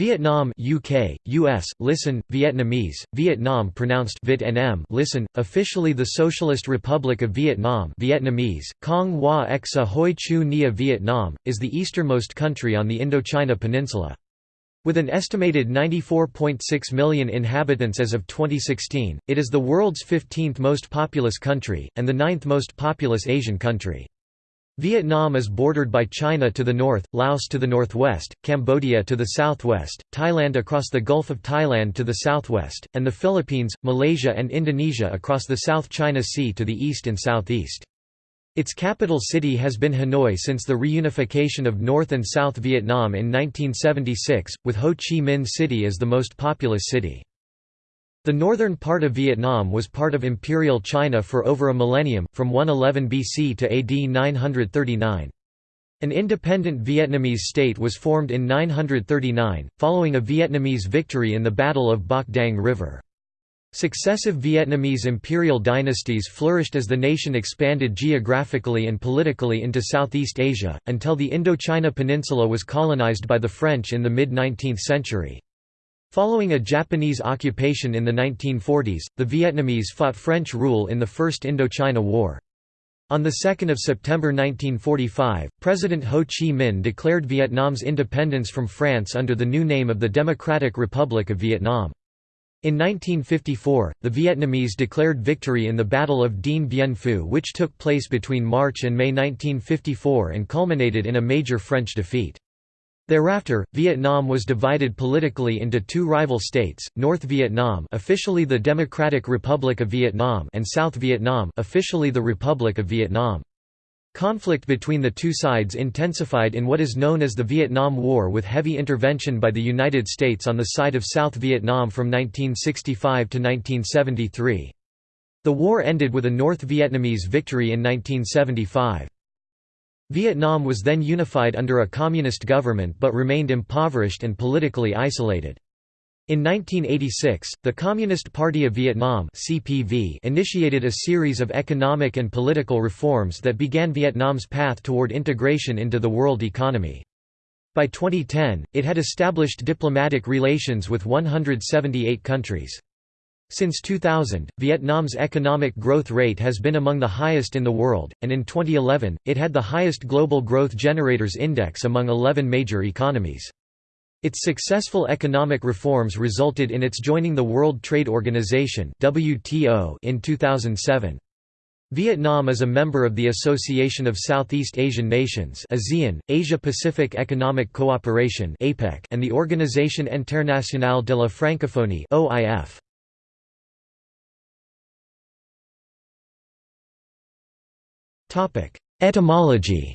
Vietnam UK, US, listen, Vietnamese, Vietnam pronounced Vit -nm, listen, officially the Socialist Republic of Vietnam Vietnamese, Cong Hoa Exa Hoi Chu Nia Vietnam, is the easternmost country on the Indochina Peninsula. With an estimated 94.6 million inhabitants as of 2016, it is the world's 15th most populous country, and the ninth most populous Asian country. Vietnam is bordered by China to the north, Laos to the northwest, Cambodia to the southwest, Thailand across the Gulf of Thailand to the southwest, and the Philippines, Malaysia and Indonesia across the South China Sea to the east and southeast. Its capital city has been Hanoi since the reunification of North and South Vietnam in 1976, with Ho Chi Minh City as the most populous city. The northern part of Vietnam was part of Imperial China for over a millennium, from 111 BC to AD 939. An independent Vietnamese state was formed in 939, following a Vietnamese victory in the Battle of Bach Dang River. Successive Vietnamese imperial dynasties flourished as the nation expanded geographically and politically into Southeast Asia, until the Indochina Peninsula was colonized by the French in the mid-19th century. Following a Japanese occupation in the 1940s, the Vietnamese fought French rule in the First Indochina War. On 2 September 1945, President Ho Chi Minh declared Vietnam's independence from France under the new name of the Democratic Republic of Vietnam. In 1954, the Vietnamese declared victory in the Battle of Dien Bien Phu which took place between March and May 1954 and culminated in a major French defeat. Thereafter, Vietnam was divided politically into two rival states, North Vietnam officially the Democratic Republic of Vietnam and South Vietnam officially the Republic of Vietnam. Conflict between the two sides intensified in what is known as the Vietnam War with heavy intervention by the United States on the side of South Vietnam from 1965 to 1973. The war ended with a North Vietnamese victory in 1975. Vietnam was then unified under a communist government but remained impoverished and politically isolated. In 1986, the Communist Party of Vietnam (CPV) initiated a series of economic and political reforms that began Vietnam's path toward integration into the world economy. By 2010, it had established diplomatic relations with 178 countries. Since 2000, Vietnam's economic growth rate has been among the highest in the world, and in 2011, it had the highest global growth generators index among 11 major economies. Its successful economic reforms resulted in its joining the World Trade Organization (WTO) in 2007. Vietnam is a member of the Association of Southeast Asian Nations ASEAN, Asia-Pacific Economic Cooperation and the Organisation Internationale de la Francophonie (OIF). Etymology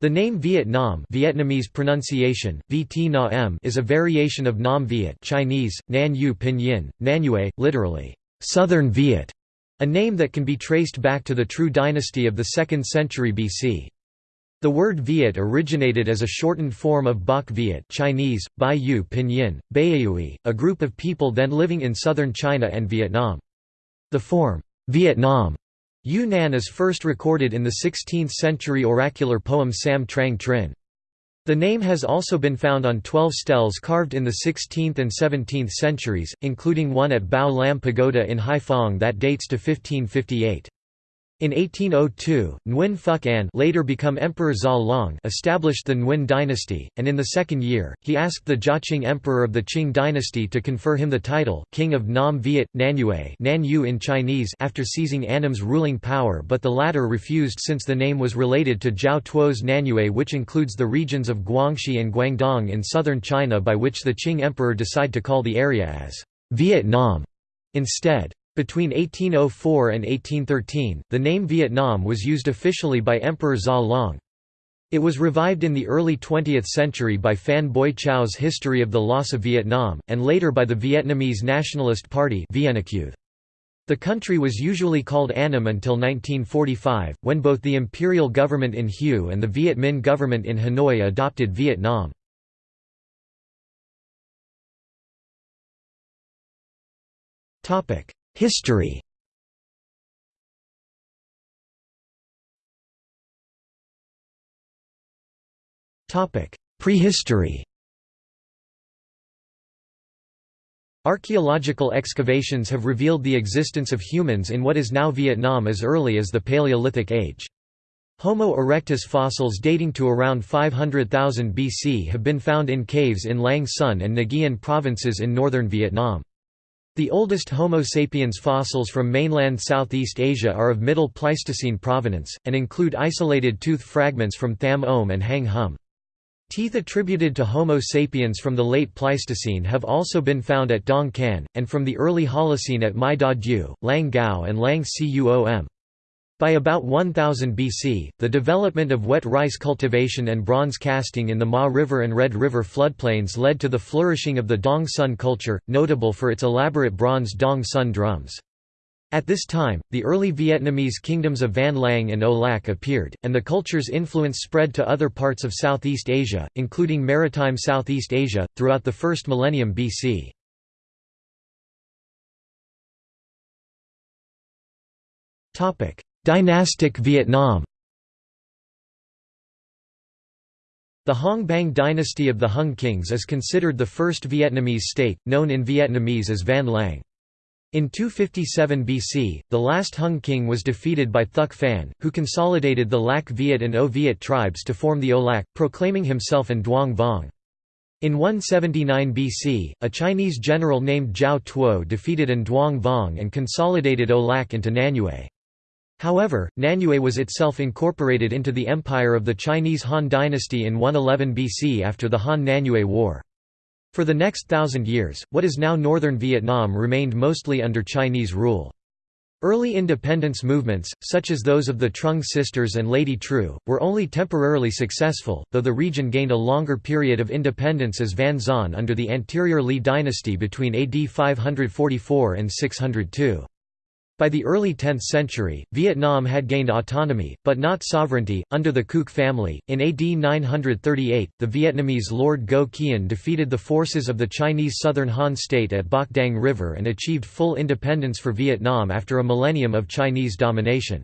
The name Vietnam Vietnamese pronunciation, is a variation of Nam Viet Chinese, Nan Yu Pinyin, Nanyue, literally, Southern Viet, a name that can be traced back to the Trieu dynasty of the 2nd century BC. The word Viet originated as a shortened form of Bach Viet Chinese, Bai Yu Pinyin, Baiyue, a group of people then living in southern China and Vietnam. The form, Vietnam, Yunnan is first recorded in the 16th-century oracular poem Sam Trang Trin. The name has also been found on 12 stels carved in the 16th and 17th centuries, including one at Bao Lam Pagoda in Haiphong that dates to 1558. In 1802, Nguyen Phuc Anh later become Emperor Zha established the Nguyen dynasty, and in the second year, he asked the Jiaqing emperor of the Qing dynasty to confer him the title, King of Nam Viet, Nanyue Nanyu in Chinese after seizing Annam's ruling power but the latter refused since the name was related to Zhao Tuo's Nanyue which includes the regions of Guangxi and Guangdong in southern China by which the Qing emperor decided to call the area as Vietnam instead. Between 1804 and 1813, the name Vietnam was used officially by Emperor Gia Long. It was revived in the early 20th century by Phan Boi Chau's History of the Loss of Vietnam, and later by the Vietnamese Nationalist Party The country was usually called Annam until 1945, when both the imperial government in Hue and the Viet Minh government in Hanoi adopted Vietnam. History Prehistory Archaeological excavations have revealed the existence of humans in what is now Vietnam as early as the Paleolithic Age. Homo erectus fossils dating to around 500,000 BC have been found in caves in Lang Son and Nguyen provinces in northern Vietnam. The oldest Homo sapiens fossils from mainland Southeast Asia are of Middle Pleistocene provenance, and include isolated tooth fragments from Tham Oem and Hang Hum. Teeth attributed to Homo sapiens from the late Pleistocene have also been found at Dong Can, and from the early Holocene at Mai Da Du, Lang Gao and Lang Cuom. By about 1000 BC, the development of wet rice cultivation and bronze casting in the Ma River and Red River floodplains led to the flourishing of the Dong Son culture, notable for its elaborate bronze Dong Son drums. At this time, the early Vietnamese kingdoms of Van Lang and O Lac appeared, and the culture's influence spread to other parts of Southeast Asia, including maritime Southeast Asia, throughout the first millennium BC. Dynastic Vietnam The Hong Bang dynasty of the Hung kings is considered the first Vietnamese state, known in Vietnamese as Van Lang. In 257 BC, the last Hung king was defeated by Thuc Phan, who consolidated the Lac Viet and O Viet tribes to form the O Lac, proclaiming himself An Duong Vuong. In 179 BC, a Chinese general named Zhao Tuo defeated An Duong Vuong and consolidated O Lac into Nanyue. However, Nanyue was itself incorporated into the empire of the Chinese Han dynasty in 111 BC after the Han-Nanyue War. For the next thousand years, what is now northern Vietnam remained mostly under Chinese rule. Early independence movements, such as those of the Trung sisters and Lady Trieu, were only temporarily successful, though the region gained a longer period of independence as Van Xuan under the anterior Li dynasty between AD 544 and 602. By the early 10th century, Vietnam had gained autonomy, but not sovereignty, under the Khuc family. In AD 938, the Vietnamese Lord Ngo Quyen defeated the forces of the Chinese Southern Han state at Bach Dang River and achieved full independence for Vietnam after a millennium of Chinese domination.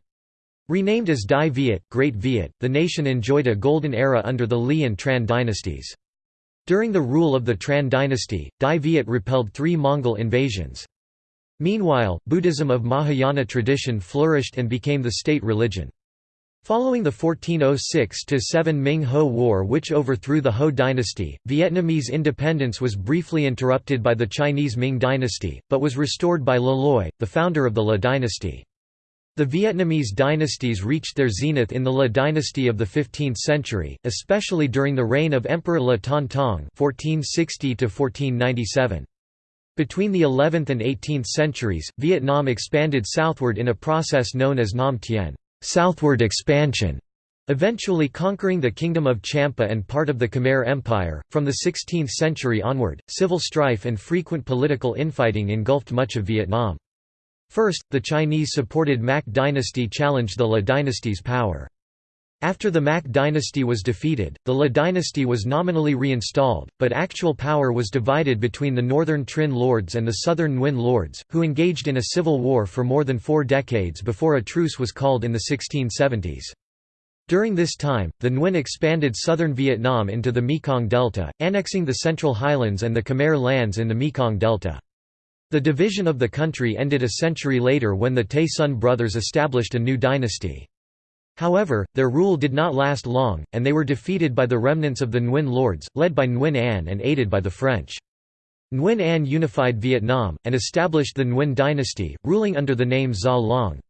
Renamed as Dai Viet, Great Viet, the nation enjoyed a golden era under the Lý and Tran dynasties. During the rule of the Tran dynasty, Dai Viet repelled three Mongol invasions. Meanwhile, Buddhism of Mahayana tradition flourished and became the state religion. Following the 1406–7 Ming-Ho War which overthrew the Ho dynasty, Vietnamese independence was briefly interrupted by the Chinese Ming dynasty, but was restored by Le Loi, the founder of the Le dynasty. The Vietnamese dynasties reached their zenith in the Le dynasty of the 15th century, especially during the reign of Emperor La Ton Tong 1460 1497. Between the 11th and 18th centuries, Vietnam expanded southward in a process known as Nam Tien southward expansion", eventually conquering the Kingdom of Champa and part of the Khmer Empire. From the 16th century onward, civil strife and frequent political infighting engulfed much of Vietnam. First, the Chinese-supported Mac dynasty challenged the Le dynasty's power. After the Mac dynasty was defeated, the Le dynasty was nominally reinstalled, but actual power was divided between the northern Trinh lords and the southern Nguyen lords, who engaged in a civil war for more than four decades before a truce was called in the 1670s. During this time, the Nguyen expanded southern Vietnam into the Mekong Delta, annexing the Central Highlands and the Khmer lands in the Mekong Delta. The division of the country ended a century later when the Tay Son brothers established a new dynasty. However, their rule did not last long, and they were defeated by the remnants of the Nguyen lords, led by Nguyen Anh and aided by the French. Nguyen Anh unified Vietnam, and established the Nguyen dynasty, ruling under the name Gia Long.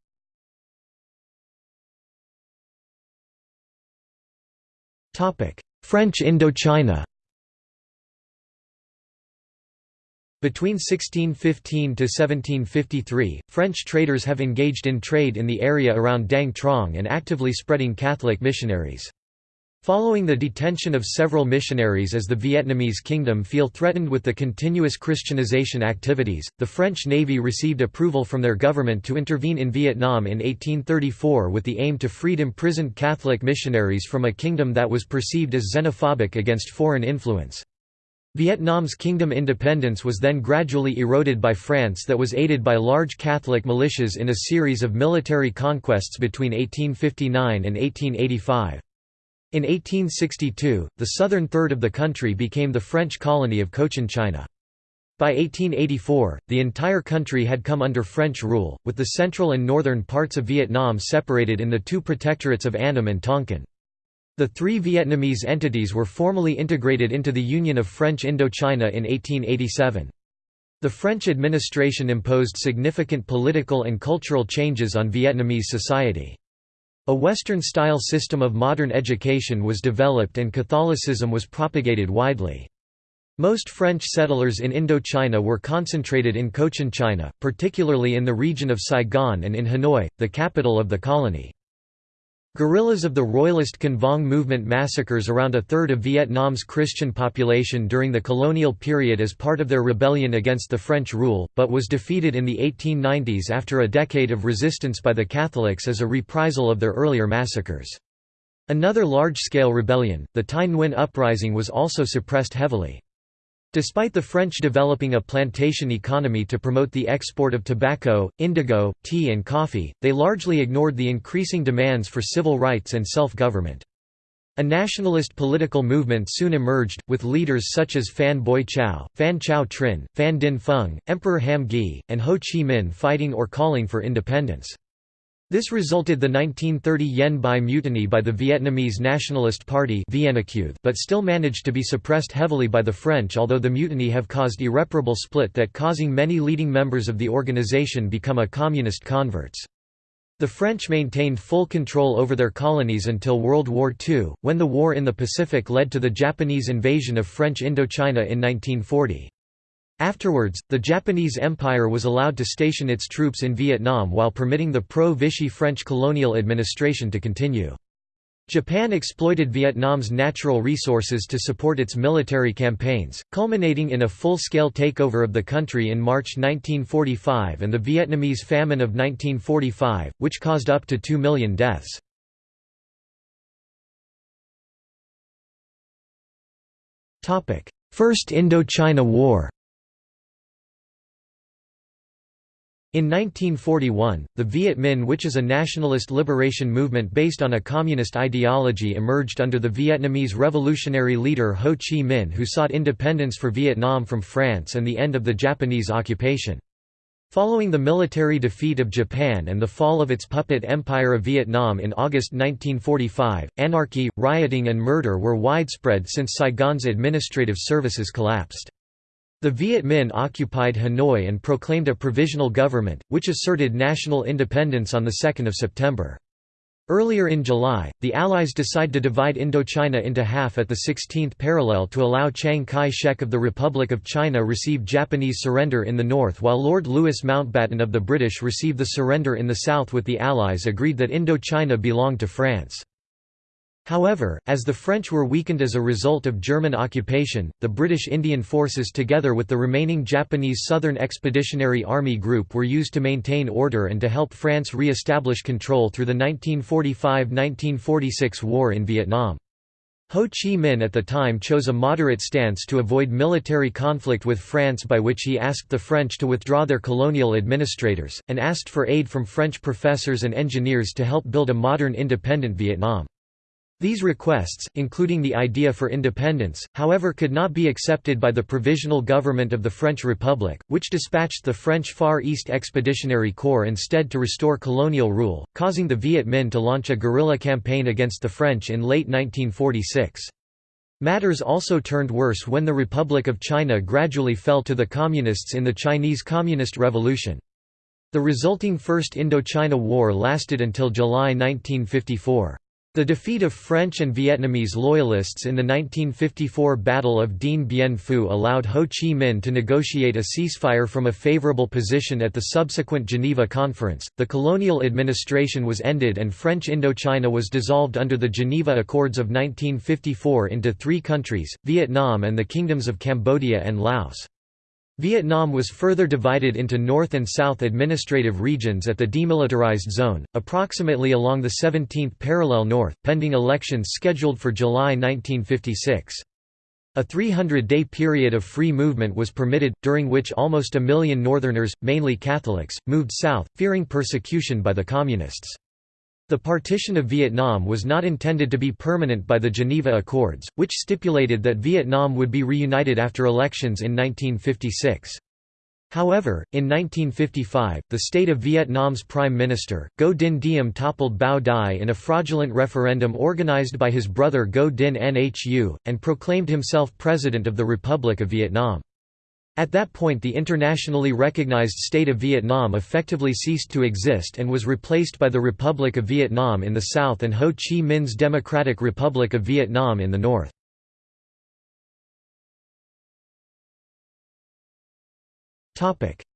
French Indochina Between 1615 to 1753, French traders have engaged in trade in the area around Dang Trong and actively spreading Catholic missionaries. Following the detention of several missionaries as the Vietnamese kingdom feel threatened with the continuous Christianization activities, the French Navy received approval from their government to intervene in Vietnam in 1834 with the aim to freed imprisoned Catholic missionaries from a kingdom that was perceived as xenophobic against foreign influence. Vietnam's kingdom independence was then gradually eroded by France that was aided by large Catholic militias in a series of military conquests between 1859 and 1885. In 1862, the southern third of the country became the French colony of Cochinchina. By 1884, the entire country had come under French rule, with the central and northern parts of Vietnam separated in the two protectorates of Annam and Tonkin. The three Vietnamese entities were formally integrated into the Union of French Indochina in 1887. The French administration imposed significant political and cultural changes on Vietnamese society. A Western-style system of modern education was developed and Catholicism was propagated widely. Most French settlers in Indochina were concentrated in Cochinchina, particularly in the region of Saigon and in Hanoi, the capital of the colony. Guerrillas of the Royalist Can Vuong movement massacres around a third of Vietnam's Christian population during the colonial period as part of their rebellion against the French rule, but was defeated in the 1890s after a decade of resistance by the Catholics as a reprisal of their earlier massacres. Another large-scale rebellion, the Tay Nguyen Uprising was also suppressed heavily. Despite the French developing a plantation economy to promote the export of tobacco, indigo, tea and coffee, they largely ignored the increasing demands for civil rights and self-government. A nationalist political movement soon emerged, with leaders such as Phan Boi Chau, Phan Chau Trinh, Phan Dinh Phung, Emperor Ham Gi, and Ho Chi Minh fighting or calling for independence. This resulted the 1930 Yen Bai mutiny by the Vietnamese Nationalist Party but still managed to be suppressed heavily by the French although the mutiny have caused irreparable split that causing many leading members of the organization become a communist converts. The French maintained full control over their colonies until World War II, when the war in the Pacific led to the Japanese invasion of French Indochina in 1940. Afterwards, the Japanese Empire was allowed to station its troops in Vietnam while permitting the pro-Vichy French colonial administration to continue. Japan exploited Vietnam's natural resources to support its military campaigns, culminating in a full-scale takeover of the country in March 1945 and the Vietnamese famine of 1945, which caused up to 2 million deaths. First Indochina War In 1941, the Viet Minh which is a nationalist liberation movement based on a communist ideology emerged under the Vietnamese revolutionary leader Ho Chi Minh who sought independence for Vietnam from France and the end of the Japanese occupation. Following the military defeat of Japan and the fall of its puppet Empire of Vietnam in August 1945, anarchy, rioting and murder were widespread since Saigon's administrative services collapsed. The Viet Minh occupied Hanoi and proclaimed a provisional government, which asserted national independence on 2 September. Earlier in July, the Allies decide to divide Indochina into half at the 16th parallel to allow Chiang Kai-shek of the Republic of China receive Japanese surrender in the north while Lord Louis Mountbatten of the British receive the surrender in the south with the Allies agreed that Indochina belonged to France. However, as the French were weakened as a result of German occupation, the British Indian forces together with the remaining Japanese Southern Expeditionary Army Group were used to maintain order and to help France re-establish control through the 1945–1946 war in Vietnam. Ho Chi Minh at the time chose a moderate stance to avoid military conflict with France by which he asked the French to withdraw their colonial administrators, and asked for aid from French professors and engineers to help build a modern independent Vietnam. These requests, including the idea for independence, however could not be accepted by the Provisional Government of the French Republic, which dispatched the French Far East Expeditionary Corps instead to restore colonial rule, causing the Viet Minh to launch a guerrilla campaign against the French in late 1946. Matters also turned worse when the Republic of China gradually fell to the Communists in the Chinese Communist Revolution. The resulting First Indochina War lasted until July 1954. The defeat of French and Vietnamese loyalists in the 1954 Battle of Dien Bien Phu allowed Ho Chi Minh to negotiate a ceasefire from a favorable position at the subsequent Geneva Conference. The colonial administration was ended and French Indochina was dissolved under the Geneva Accords of 1954 into three countries Vietnam and the kingdoms of Cambodia and Laos. Vietnam was further divided into North and South administrative regions at the demilitarized zone, approximately along the 17th parallel north, pending elections scheduled for July 1956. A 300-day period of free movement was permitted, during which almost a million Northerners, mainly Catholics, moved south, fearing persecution by the Communists. The partition of Vietnam was not intended to be permanent by the Geneva Accords, which stipulated that Vietnam would be reunited after elections in 1956. However, in 1955, the state of Vietnam's prime minister, Ngo Dinh Diem toppled Bao Dai in a fraudulent referendum organized by his brother Ngo Dinh Nhu, and proclaimed himself President of the Republic of Vietnam. At that point the internationally recognized state of Vietnam effectively ceased to exist and was replaced by the Republic of Vietnam in the south and Ho Chi Minh's Democratic Republic of Vietnam in the north.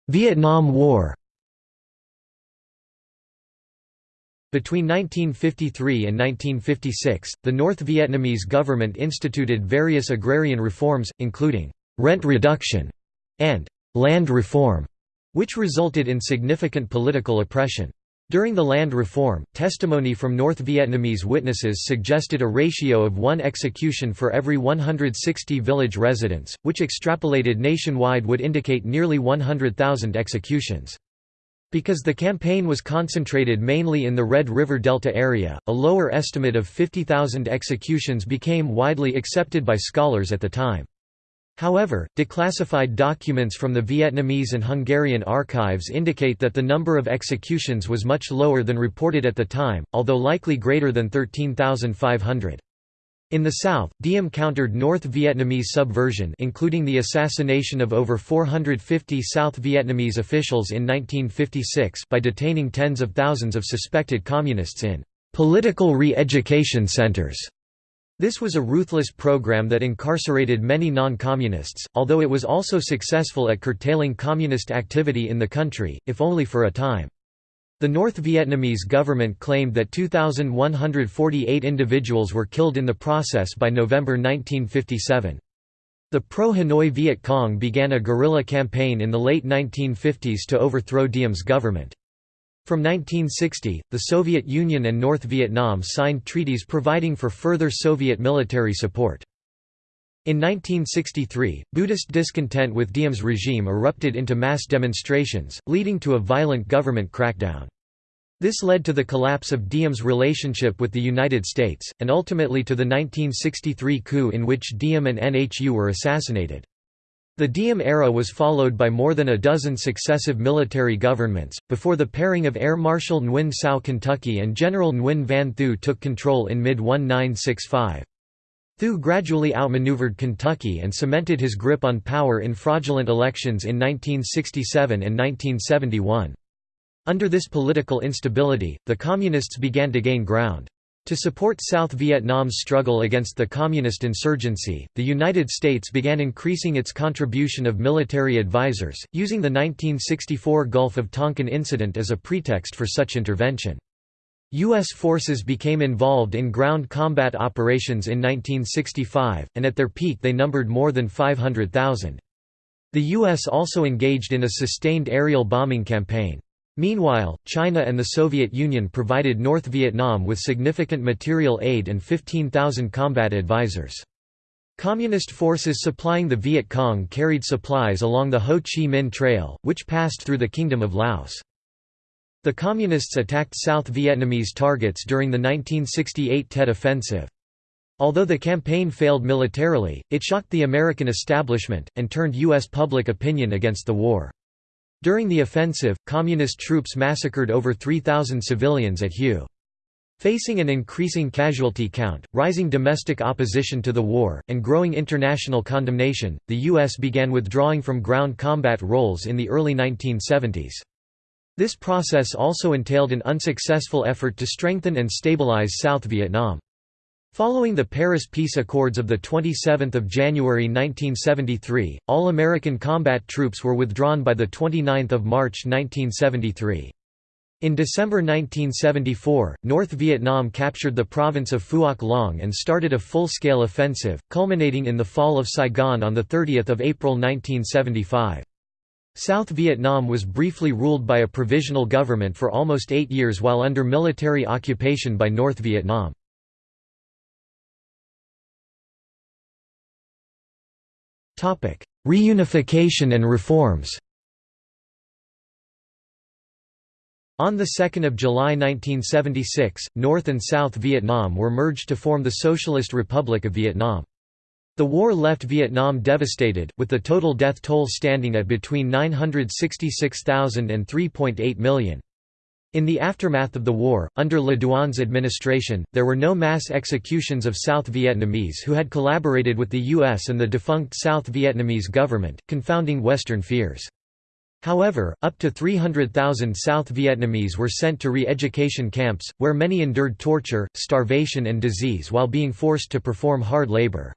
Vietnam War Between 1953 and 1956, the North Vietnamese government instituted various agrarian reforms, including rent reduction and land reform, which resulted in significant political oppression. During the land reform, testimony from North Vietnamese witnesses suggested a ratio of one execution for every 160 village residents, which extrapolated nationwide would indicate nearly 100,000 executions. Because the campaign was concentrated mainly in the Red River Delta area, a lower estimate of 50,000 executions became widely accepted by scholars at the time. However, declassified documents from the Vietnamese and Hungarian archives indicate that the number of executions was much lower than reported at the time, although likely greater than 13,500. In the south, Diem countered North Vietnamese subversion including the assassination of over 450 South Vietnamese officials in 1956 by detaining tens of thousands of suspected communists in «political re-education centers» This was a ruthless program that incarcerated many non-communists, although it was also successful at curtailing communist activity in the country, if only for a time. The North Vietnamese government claimed that 2,148 individuals were killed in the process by November 1957. The pro-Hanoi Viet Cong began a guerrilla campaign in the late 1950s to overthrow Diem's government. From 1960, the Soviet Union and North Vietnam signed treaties providing for further Soviet military support. In 1963, Buddhist discontent with Diem's regime erupted into mass demonstrations, leading to a violent government crackdown. This led to the collapse of Diem's relationship with the United States, and ultimately to the 1963 coup in which Diem and Nhu were assassinated. The Diem era was followed by more than a dozen successive military governments, before the pairing of Air Marshal Nguyen Cao Kentucky and General Nguyen Van Thieu took control in mid-1965. Thieu gradually outmaneuvered Kentucky and cemented his grip on power in fraudulent elections in 1967 and 1971. Under this political instability, the Communists began to gain ground. To support South Vietnam's struggle against the Communist insurgency, the United States began increasing its contribution of military advisors, using the 1964 Gulf of Tonkin incident as a pretext for such intervention. U.S. forces became involved in ground combat operations in 1965, and at their peak they numbered more than 500,000. The U.S. also engaged in a sustained aerial bombing campaign. Meanwhile, China and the Soviet Union provided North Vietnam with significant material aid and 15,000 combat advisors. Communist forces supplying the Viet Cong carried supplies along the Ho Chi Minh Trail, which passed through the Kingdom of Laos. The Communists attacked South Vietnamese targets during the 1968 Tet Offensive. Although the campaign failed militarily, it shocked the American establishment, and turned U.S. public opinion against the war. During the offensive, Communist troops massacred over 3,000 civilians at Hue. Facing an increasing casualty count, rising domestic opposition to the war, and growing international condemnation, the U.S. began withdrawing from ground combat roles in the early 1970s. This process also entailed an unsuccessful effort to strengthen and stabilize South Vietnam. Following the Paris Peace Accords of 27 January 1973, all American combat troops were withdrawn by 29 March 1973. In December 1974, North Vietnam captured the province of Phuoc Long and started a full-scale offensive, culminating in the fall of Saigon on 30 April 1975. South Vietnam was briefly ruled by a provisional government for almost eight years while under military occupation by North Vietnam. Reunification and reforms On 2 July 1976, North and South Vietnam were merged to form the Socialist Republic of Vietnam. The war left Vietnam devastated, with the total death toll standing at between 966,000 and 3.8 million. In the aftermath of the war, under Le Duan's administration, there were no mass executions of South Vietnamese who had collaborated with the U.S. and the defunct South Vietnamese government, confounding Western fears. However, up to 300,000 South Vietnamese were sent to re-education camps, where many endured torture, starvation and disease while being forced to perform hard labor.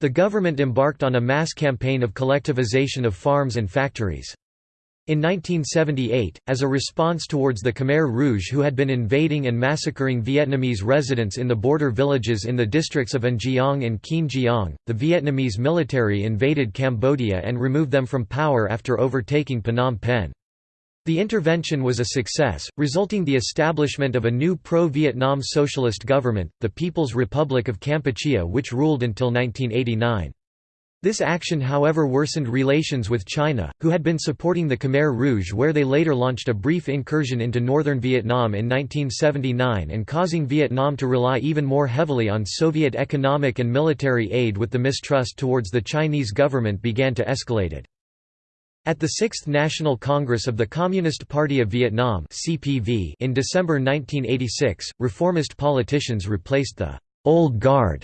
The government embarked on a mass campaign of collectivization of farms and factories. In 1978, as a response towards the Khmer Rouge who had been invading and massacring Vietnamese residents in the border villages in the districts of An Giang and Kien Giang, the Vietnamese military invaded Cambodia and removed them from power after overtaking Phnom Penh. The intervention was a success, resulting the establishment of a new pro-Vietnam socialist government, the People's Republic of Kampuchea which ruled until 1989. This action however worsened relations with China, who had been supporting the Khmer Rouge where they later launched a brief incursion into northern Vietnam in 1979 and causing Vietnam to rely even more heavily on Soviet economic and military aid with the mistrust towards the Chinese government began to escalate. it. At the 6th National Congress of the Communist Party of Vietnam in December 1986, reformist politicians replaced the «old guard»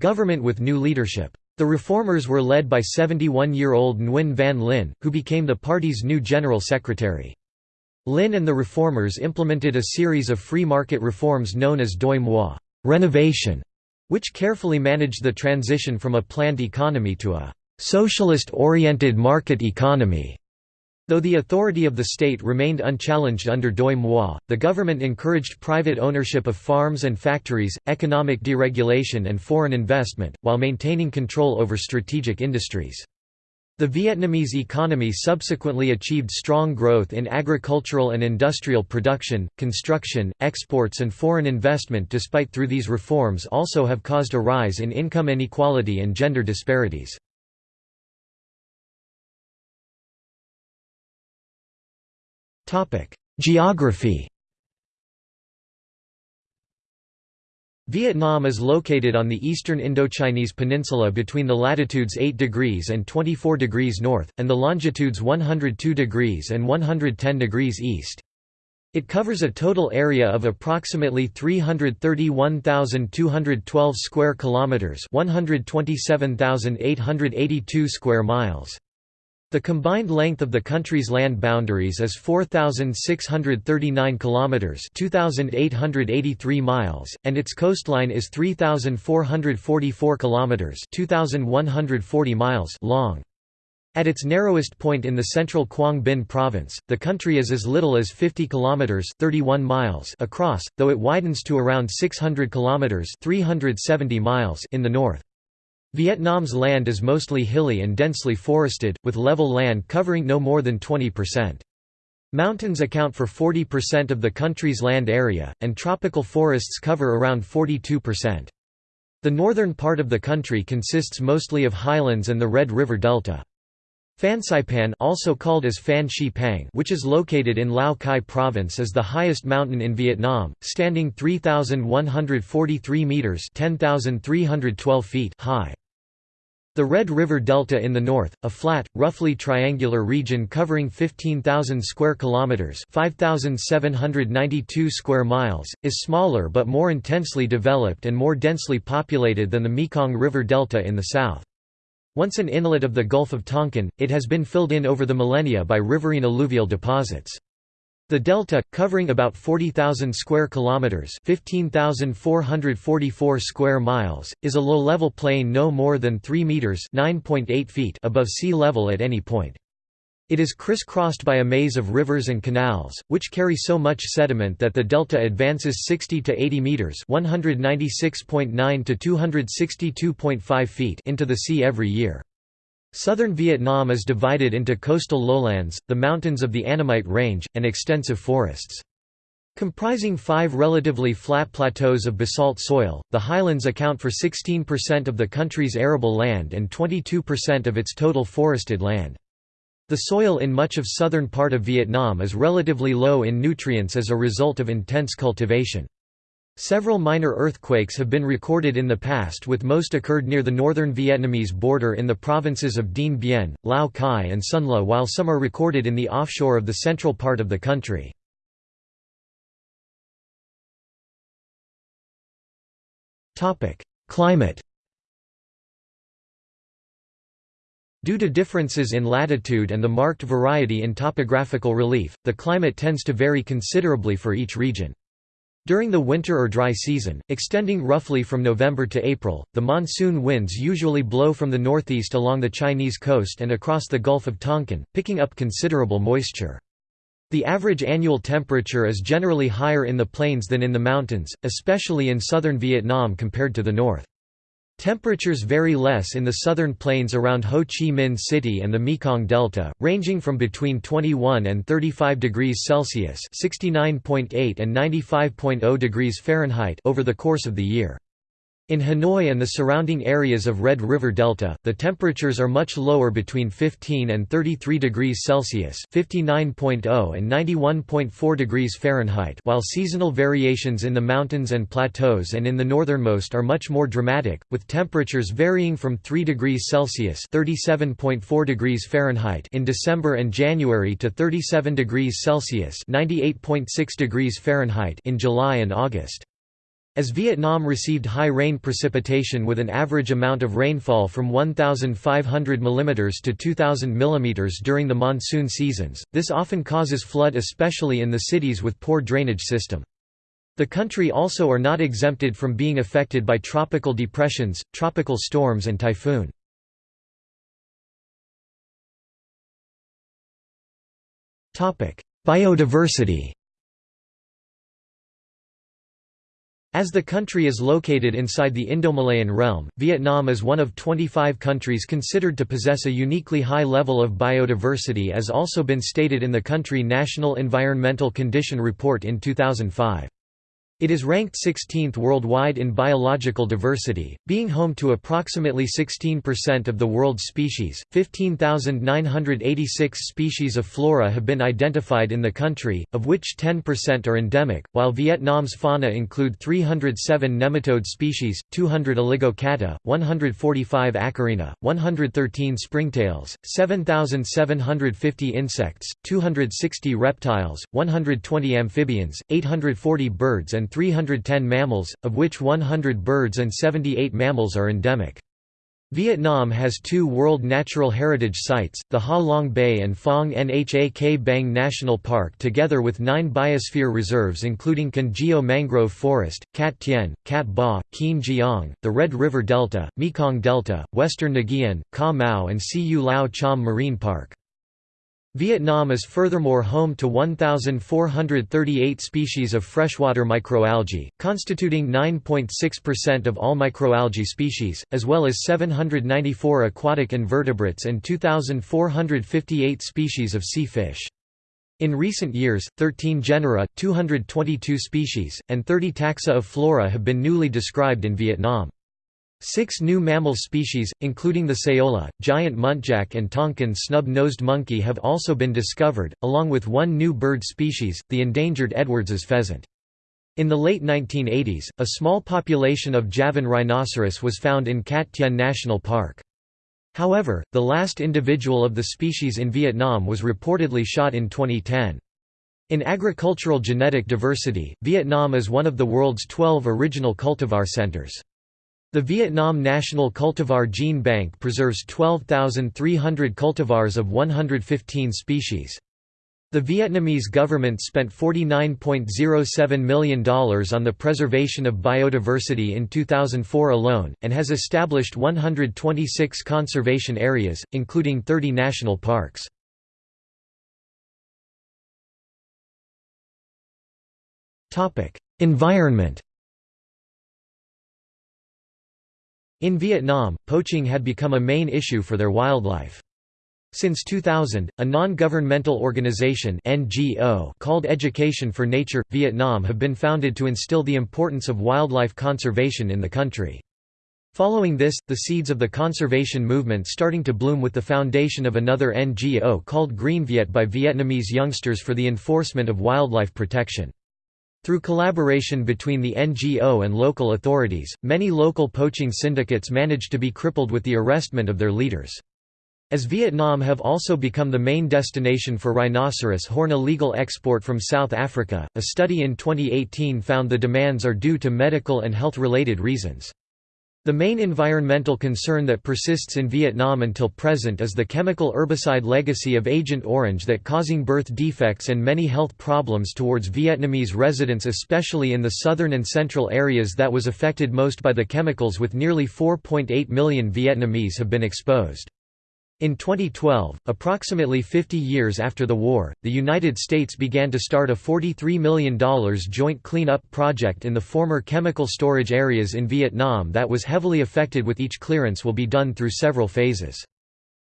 government with new leadership. The reformers were led by 71-year-old Nguyen Van Linh, who became the party's new general secretary. Linh and the reformers implemented a series of free market reforms known as Doi Moi renovation, which carefully managed the transition from a planned economy to a socialist-oriented market economy. Though the authority of the state remained unchallenged under Doi Moi, the government encouraged private ownership of farms and factories, economic deregulation and foreign investment, while maintaining control over strategic industries. The Vietnamese economy subsequently achieved strong growth in agricultural and industrial production, construction, exports and foreign investment despite through these reforms also have caused a rise in income inequality and gender disparities. Geography Vietnam is located on the eastern Indochinese peninsula between the latitudes 8 degrees and 24 degrees north, and the longitudes 102 degrees and 110 degrees east. It covers a total area of approximately 331,212 square kilometers, 127,882 square miles. The combined length of the country's land boundaries is 4639 kilometers, 2883 miles, and its coastline is 3444 kilometers, 2140 miles long. At its narrowest point in the central Quang Binh province, the country is as little as 50 kilometers (31 miles) across, though it widens to around 600 kilometers (370 miles) in the north. Vietnam's land is mostly hilly and densely forested, with level land covering no more than 20%. Mountains account for 40% of the country's land area, and tropical forests cover around 42%. The northern part of the country consists mostly of highlands and the Red River Delta. Fansipan also called as Phan Xi Pang which is located in Lao Cai province is the highest mountain in Vietnam, standing 3,143 metres 10,312 feet high. The Red River Delta in the north, a flat, roughly triangular region covering 15,000 square kilometers, 5,792 square miles, is smaller but more intensely developed and more densely populated than the Mekong River Delta in the south. Once an inlet of the Gulf of Tonkin, it has been filled in over the millennia by riverine alluvial deposits. The delta, covering about 40,000 square kilometers (15,444 square miles), is a low-level plain no more than 3 meters (9.8 feet) above sea level at any point. It is crisscrossed by a maze of rivers and canals, which carry so much sediment that the delta advances 60 to 80 meters (196.9 to 262.5 feet) into the sea every year. Southern Vietnam is divided into coastal lowlands, the mountains of the Annamite Range, and extensive forests. Comprising five relatively flat plateaus of basalt soil, the highlands account for 16% of the country's arable land and 22% of its total forested land. The soil in much of southern part of Vietnam is relatively low in nutrients as a result of intense cultivation. Several minor earthquakes have been recorded in the past with most occurred near the northern Vietnamese border in the provinces of Dien Bien, Lao Cai and Son La while some are recorded in the offshore of the central part of the country. Climate Due to differences in latitude and the marked variety in topographical relief, the climate tends to vary considerably for each region. During the winter or dry season, extending roughly from November to April, the monsoon winds usually blow from the northeast along the Chinese coast and across the Gulf of Tonkin, picking up considerable moisture. The average annual temperature is generally higher in the plains than in the mountains, especially in southern Vietnam compared to the north. Temperatures vary less in the southern plains around Ho Chi Minh City and the Mekong Delta, ranging from between 21 and 35 degrees Celsius (69.8 and 95.0 degrees Fahrenheit) over the course of the year. In Hanoi and the surrounding areas of Red River Delta, the temperatures are much lower between 15 and 33 degrees Celsius (59.0 and 91.4 degrees Fahrenheit), while seasonal variations in the mountains and plateaus and in the northernmost are much more dramatic, with temperatures varying from 3 degrees Celsius (37.4 degrees Fahrenheit) in December and January to 37 degrees Celsius (98.6 degrees Fahrenheit) in July and August. As Vietnam received high rain precipitation with an average amount of rainfall from 1,500 mm to 2,000 mm during the monsoon seasons, this often causes flood especially in the cities with poor drainage system. The country also are not exempted from being affected by tropical depressions, tropical storms and typhoon. Biodiversity As the country is located inside the Indomalayan realm, Vietnam is one of 25 countries considered to possess a uniquely high level of biodiversity as also been stated in the country National Environmental Condition Report in 2005. It is ranked 16th worldwide in biological diversity, being home to approximately 16% of the world's species. 15,986 species of flora have been identified in the country, of which 10% are endemic, while Vietnam's fauna include 307 nematode species, 200 oligochaeta, 145 acarina, 113 springtails, 7,750 insects, 260 reptiles, 120 amphibians, 840 birds and 310 mammals, of which 100 birds and 78 mammals are endemic. Vietnam has two World Natural Heritage Sites, the Ha Long Bay and Phong Nha Ke Bang National Park together with nine biosphere reserves including Can Gio Mangrove Forest, Cat Tien, Cat Ba, Kien Giang, the Red River Delta, Mekong Delta, Western Nguyen, Ca Mau and Siu Lao Cham Marine Park. Vietnam is furthermore home to 1,438 species of freshwater microalgae, constituting 9.6% of all microalgae species, as well as 794 aquatic invertebrates and 2,458 species of sea fish. In recent years, 13 genera, 222 species, and 30 taxa of flora have been newly described in Vietnam. Six new mammal species, including the saola, giant muntjac and Tonkin snub-nosed monkey have also been discovered, along with one new bird species, the endangered Edwards's pheasant. In the late 1980s, a small population of Javan rhinoceros was found in Cat Tien National Park. However, the last individual of the species in Vietnam was reportedly shot in 2010. In agricultural genetic diversity, Vietnam is one of the world's 12 original cultivar centers. The Vietnam National Cultivar Gene Bank preserves 12,300 cultivars of 115 species. The Vietnamese government spent $49.07 million on the preservation of biodiversity in 2004 alone, and has established 126 conservation areas, including 30 national parks. Environment In Vietnam, poaching had become a main issue for their wildlife. Since 2000, a non-governmental organization NGO called Education for Nature Vietnam have been founded to instill the importance of wildlife conservation in the country. Following this, the seeds of the conservation movement starting to bloom with the foundation of another NGO called Green Viet by Vietnamese youngsters for the enforcement of wildlife protection. Through collaboration between the NGO and local authorities, many local poaching syndicates managed to be crippled with the arrestment of their leaders. As Vietnam have also become the main destination for rhinoceros horn illegal export from South Africa, a study in 2018 found the demands are due to medical and health-related reasons. The main environmental concern that persists in Vietnam until present is the chemical herbicide legacy of Agent Orange that causing birth defects and many health problems towards Vietnamese residents especially in the southern and central areas that was affected most by the chemicals with nearly 4.8 million Vietnamese have been exposed. In 2012, approximately 50 years after the war, the United States began to start a $43 million joint cleanup project in the former chemical storage areas in Vietnam that was heavily affected with each clearance will be done through several phases.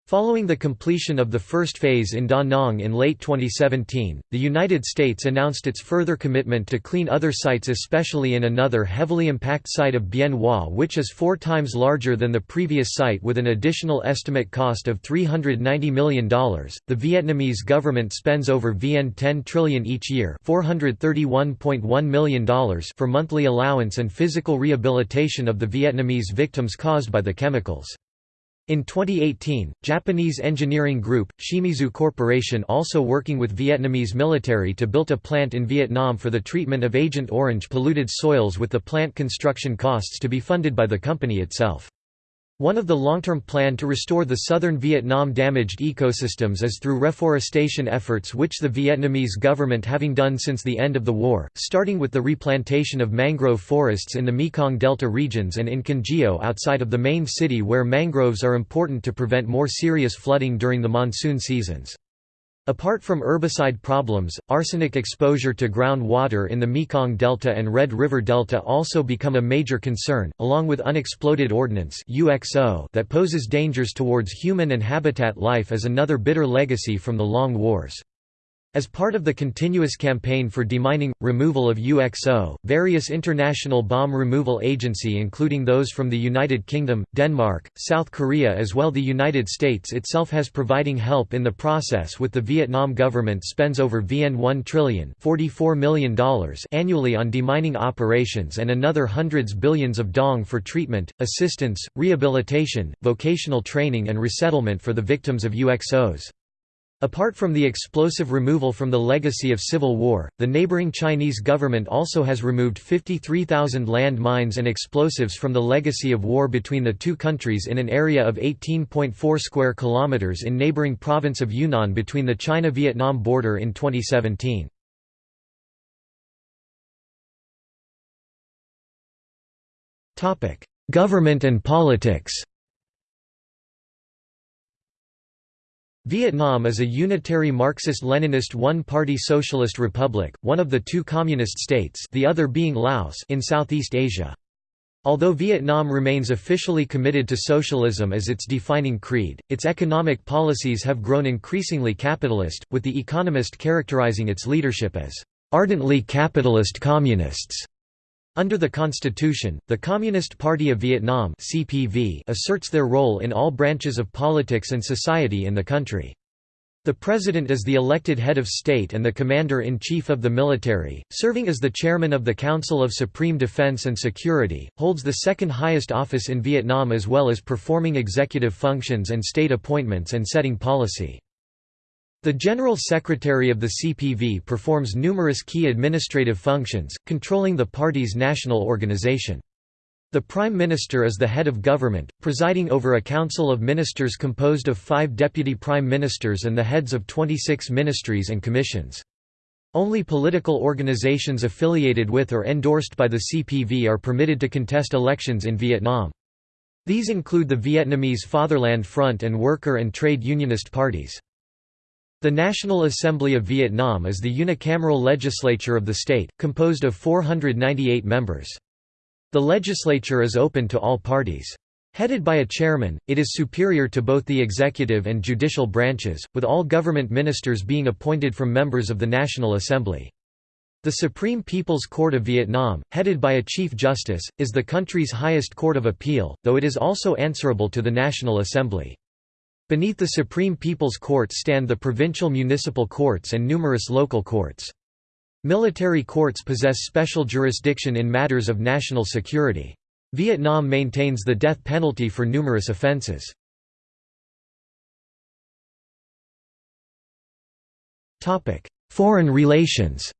Following the completion of the first phase in Da Nang in late 2017, the United States announced its further commitment to clean other sites especially in another heavily impacted site of Bien Hoa which is four times larger than the previous site with an additional estimate cost of $390 million. The Vietnamese government spends over VN 10 trillion each year $431.1 million for monthly allowance and physical rehabilitation of the Vietnamese victims caused by the chemicals. In 2018, Japanese engineering group, Shimizu Corporation also working with Vietnamese military to build a plant in Vietnam for the treatment of Agent Orange polluted soils with the plant construction costs to be funded by the company itself. One of the long-term plan to restore the southern Vietnam damaged ecosystems is through reforestation efforts which the Vietnamese government having done since the end of the war, starting with the replantation of mangrove forests in the Mekong Delta regions and in Can Gio outside of the main city where mangroves are important to prevent more serious flooding during the monsoon seasons. Apart from herbicide problems, arsenic exposure to groundwater in the Mekong Delta and Red River Delta also become a major concern, along with unexploded ordnance that poses dangers towards human and habitat life as another bitter legacy from the long wars. As part of the continuous campaign for demining, removal of UXO, various international bomb removal agency including those from the United Kingdom, Denmark, South Korea as well the United States itself has providing help in the process with the Vietnam government spends over VN 1 trillion $44 million annually on demining operations and another hundreds billions of dong for treatment, assistance, rehabilitation, vocational training and resettlement for the victims of UXOs. Apart from the explosive removal from the legacy of civil war, the neighboring Chinese government also has removed 53,000 land mines and explosives from the legacy of war between the two countries in an area of 18.4 square kilometers in neighboring province of Yunnan between the China-Vietnam border in 2017. Government and politics Vietnam is a unitary Marxist-Leninist one-party socialist republic, one of the two communist states the other being Laos in Southeast Asia. Although Vietnam remains officially committed to socialism as its defining creed, its economic policies have grown increasingly capitalist, with The Economist characterizing its leadership as ardently capitalist communists. Under the constitution, the Communist Party of Vietnam (CPV) asserts their role in all branches of politics and society in the country. The president is the elected head of state and the commander-in-chief of the military, serving as the chairman of the Council of Supreme Defense and Security, holds the second highest office in Vietnam as well as performing executive functions and state appointments and setting policy. The General Secretary of the CPV performs numerous key administrative functions, controlling the party's national organization. The Prime Minister is the head of government, presiding over a council of ministers composed of five deputy prime ministers and the heads of 26 ministries and commissions. Only political organizations affiliated with or endorsed by the CPV are permitted to contest elections in Vietnam. These include the Vietnamese Fatherland Front and worker and trade unionist parties. The National Assembly of Vietnam is the unicameral legislature of the state, composed of 498 members. The legislature is open to all parties. Headed by a chairman, it is superior to both the executive and judicial branches, with all government ministers being appointed from members of the National Assembly. The Supreme People's Court of Vietnam, headed by a Chief Justice, is the country's highest court of appeal, though it is also answerable to the National Assembly. Beneath the Supreme People's Court stand the provincial municipal courts and numerous local courts. Military courts possess special jurisdiction in matters of national security. Vietnam maintains the death penalty for numerous offences. Foreign relations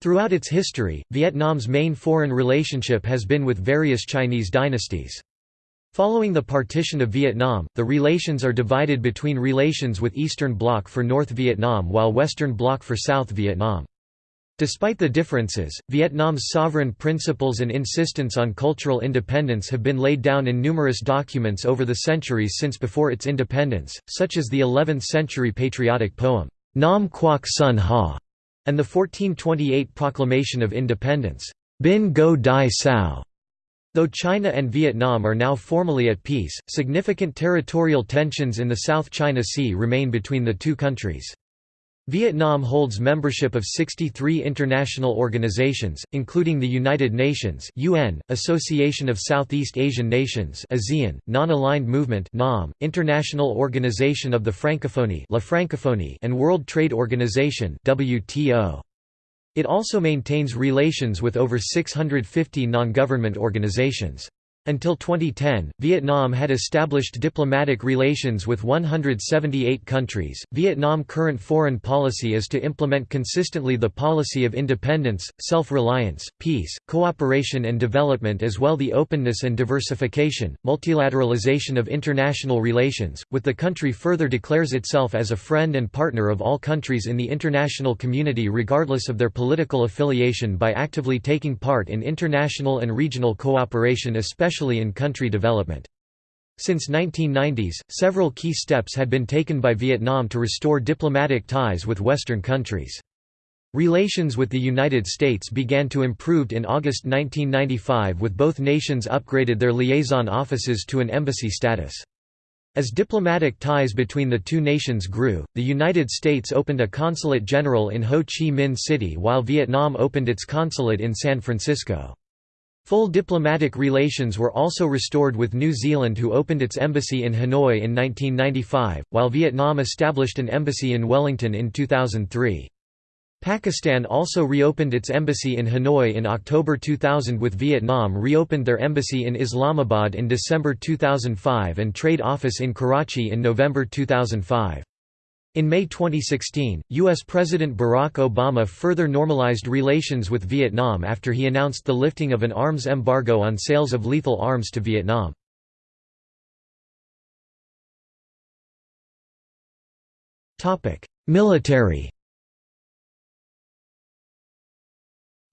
Throughout its history, Vietnam's main foreign relationship has been with various Chinese dynasties. Following the partition of Vietnam, the relations are divided between relations with Eastern Bloc for North Vietnam while Western Bloc for South Vietnam. Despite the differences, Vietnam's sovereign principles and insistence on cultural independence have been laid down in numerous documents over the centuries since before its independence, such as the 11th-century patriotic poem, Nam Quoc Son Ha, and the 1428 Proclamation of Independence, Binh Ngo Dai Cao. Though China and Vietnam are now formally at peace, significant territorial tensions in the South China Sea remain between the two countries. Vietnam holds membership of 63 international organizations, including the United Nations UN, Association of Southeast Asian Nations ASEAN, Non-Aligned Movement NAM, International Organization of the Francophonie La Francophonie and World Trade Organization WTO. It also maintains relations with over 650 non-government organizations. Until 2010, Vietnam had established diplomatic relations with 178 countries. Vietnam current foreign policy is to implement consistently the policy of independence, self-reliance, peace, cooperation and development as well the openness and diversification, multilateralization of international relations, with the country further declares itself as a friend and partner of all countries in the international community regardless of their political affiliation by actively taking part in international and regional cooperation especially especially in country development. Since 1990s, several key steps had been taken by Vietnam to restore diplomatic ties with Western countries. Relations with the United States began to improve in August 1995 with both nations upgraded their liaison offices to an embassy status. As diplomatic ties between the two nations grew, the United States opened a consulate general in Ho Chi Minh City while Vietnam opened its consulate in San Francisco. Full diplomatic relations were also restored with New Zealand who opened its embassy in Hanoi in 1995, while Vietnam established an embassy in Wellington in 2003. Pakistan also reopened its embassy in Hanoi in October 2000 with Vietnam reopened their embassy in Islamabad in December 2005 and trade office in Karachi in November 2005. In May 2016, U.S. President Barack Obama further normalized relations with Vietnam after he announced the lifting of an arms embargo on sales of lethal arms to Vietnam. Military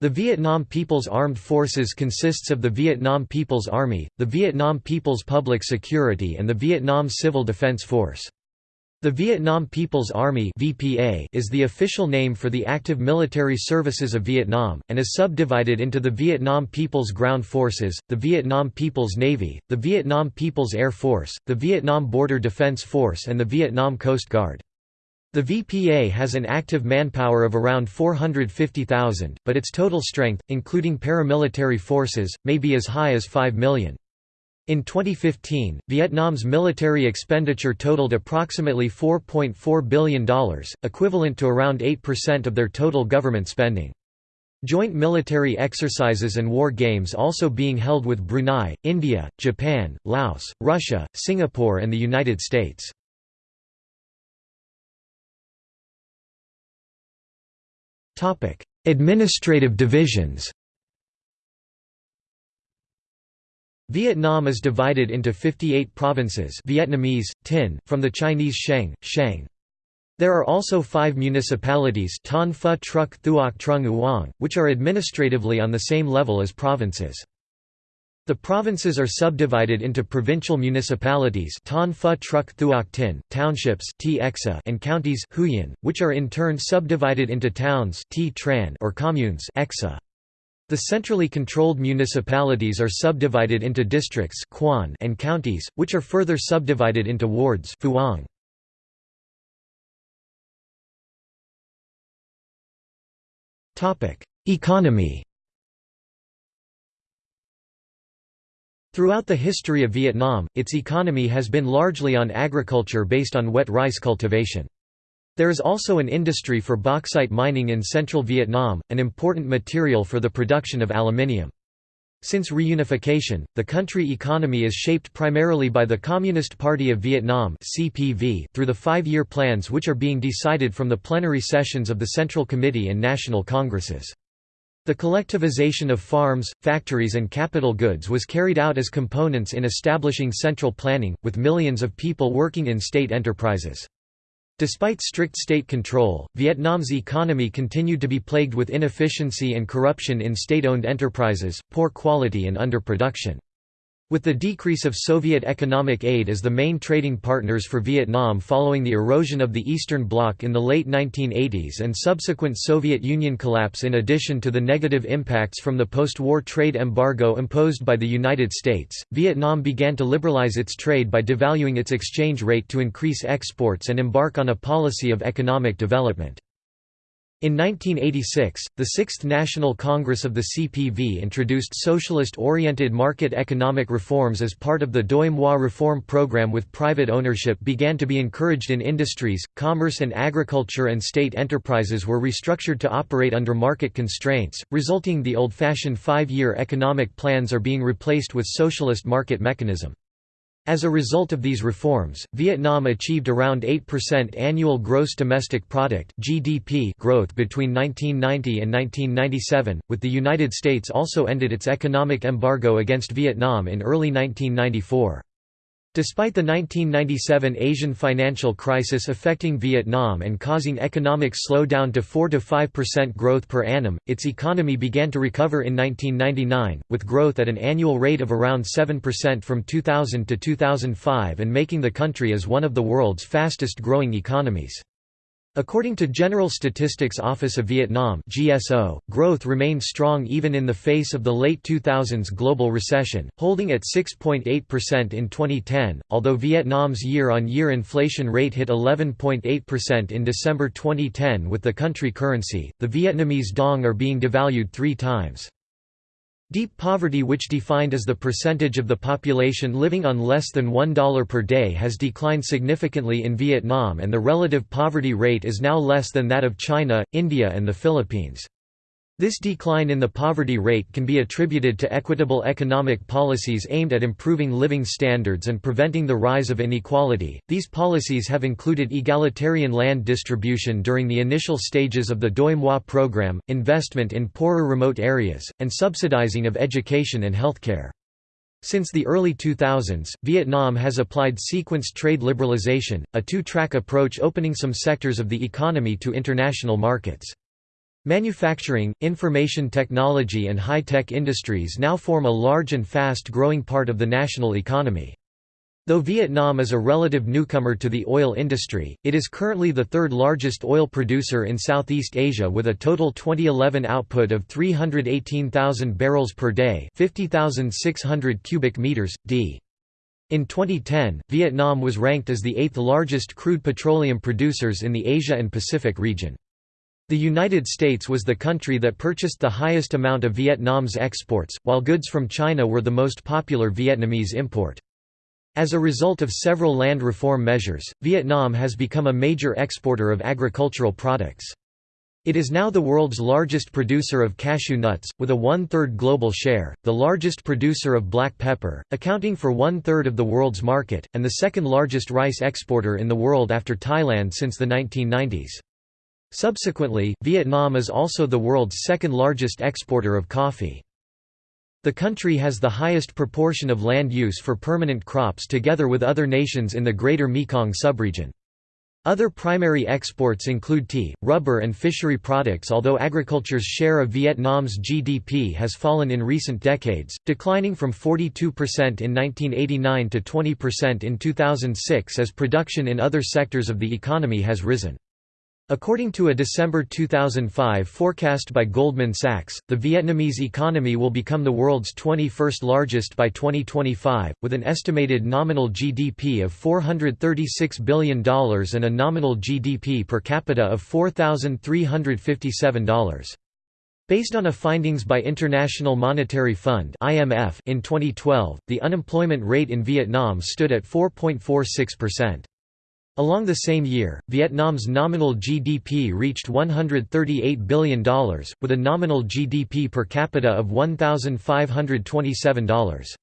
The Vietnam People's Armed Forces consists of the Vietnam People's Army, the Vietnam People's Public Security and the Vietnam Civil Defense Force. The Vietnam People's Army (VPA) is the official name for the active military services of Vietnam and is subdivided into the Vietnam People's Ground Forces, the Vietnam People's Navy, the Vietnam People's Air Force, the Vietnam Border Defense Force and the Vietnam Coast Guard. The VPA has an active manpower of around 450,000, but its total strength, including paramilitary forces, may be as high as 5 million. In 2015, Vietnam's military expenditure totaled approximately $4.4 billion, equivalent to around 8% of their total government spending. Joint military exercises and war games also being held with Brunei, India, Japan, Laos, Russia, Singapore and the United States. Administrative divisions Vietnam is divided into 58 provinces Vietnamese, Tinh, from the Chinese Sheng. There are also five municipalities Thanh Pho Truc Thuoc Trung Uong, which are administratively on the same level as provinces. The provinces are subdivided into provincial municipalities Thanh Pho Truc Thuoc Tinh, townships and counties Huyen, which are in turn subdivided into towns or communes the centrally controlled municipalities are subdivided into districts and counties, which are further subdivided into wards Economy Throughout the history of Vietnam, its economy has been largely on agriculture based on wet rice cultivation. There is also an industry for bauxite mining in central Vietnam, an important material for the production of aluminium. Since reunification, the country economy is shaped primarily by the Communist Party of Vietnam (CPV) through the five-year plans which are being decided from the plenary sessions of the Central Committee and National Congresses. The collectivization of farms, factories and capital goods was carried out as components in establishing central planning, with millions of people working in state enterprises. Despite strict state control, Vietnam's economy continued to be plagued with inefficiency and corruption in state-owned enterprises, poor quality and underproduction. With the decrease of Soviet economic aid as the main trading partners for Vietnam following the erosion of the Eastern Bloc in the late 1980s and subsequent Soviet Union collapse in addition to the negative impacts from the post-war trade embargo imposed by the United States, Vietnam began to liberalize its trade by devaluing its exchange rate to increase exports and embark on a policy of economic development. In 1986, the Sixth National Congress of the CPV introduced socialist-oriented market economic reforms as part of the Doi Moi reform program with private ownership began to be encouraged in industries, commerce and agriculture and state enterprises were restructured to operate under market constraints, resulting the old-fashioned five-year economic plans are being replaced with socialist market mechanism. As a result of these reforms, Vietnam achieved around 8% annual gross domestic product (GDP) growth between 1990 and 1997, with the United States also ended its economic embargo against Vietnam in early 1994. Despite the 1997 Asian financial crisis affecting Vietnam and causing economic slowdown to 4–5% growth per annum, its economy began to recover in 1999, with growth at an annual rate of around 7% from 2000 to 2005 and making the country as one of the world's fastest growing economies. According to General Statistics Office of Vietnam GSO, growth remained strong even in the face of the late 2000s global recession, holding at 6.8% in 2010, although Vietnam's year-on-year -year inflation rate hit 11.8% in December 2010 with the country currency, the Vietnamese dong are being devalued three times. Deep poverty which defined as the percentage of the population living on less than $1 per day has declined significantly in Vietnam and the relative poverty rate is now less than that of China, India and the Philippines. This decline in the poverty rate can be attributed to equitable economic policies aimed at improving living standards and preventing the rise of inequality. These policies have included egalitarian land distribution during the initial stages of the Doi Moi program, investment in poorer remote areas, and subsidizing of education and healthcare. Since the early 2000s, Vietnam has applied sequenced trade liberalization, a two-track approach opening some sectors of the economy to international markets. Manufacturing, information technology and high-tech industries now form a large and fast-growing part of the national economy. Though Vietnam is a relative newcomer to the oil industry, it is currently the third largest oil producer in Southeast Asia with a total 2011 output of 318,000 barrels per day 50,600 cubic meters, d. In 2010, Vietnam was ranked as the eighth largest crude petroleum producers in the Asia and Pacific region. The United States was the country that purchased the highest amount of Vietnam's exports, while goods from China were the most popular Vietnamese import. As a result of several land reform measures, Vietnam has become a major exporter of agricultural products. It is now the world's largest producer of cashew nuts, with a one-third global share, the largest producer of black pepper, accounting for one-third of the world's market, and the second largest rice exporter in the world after Thailand since the 1990s. Subsequently, Vietnam is also the world's second largest exporter of coffee. The country has the highest proportion of land use for permanent crops together with other nations in the Greater Mekong subregion. Other primary exports include tea, rubber and fishery products although agriculture's share of Vietnam's GDP has fallen in recent decades, declining from 42% in 1989 to 20% in 2006 as production in other sectors of the economy has risen. According to a December 2005 forecast by Goldman Sachs, the Vietnamese economy will become the world's 21st largest by 2025, with an estimated nominal GDP of $436 billion and a nominal GDP per capita of $4,357. Based on a findings by International Monetary Fund (IMF) in 2012, the unemployment rate in Vietnam stood at 4.46%. Along the same year, Vietnam's nominal GDP reached $138 billion, with a nominal GDP per capita of $1,527.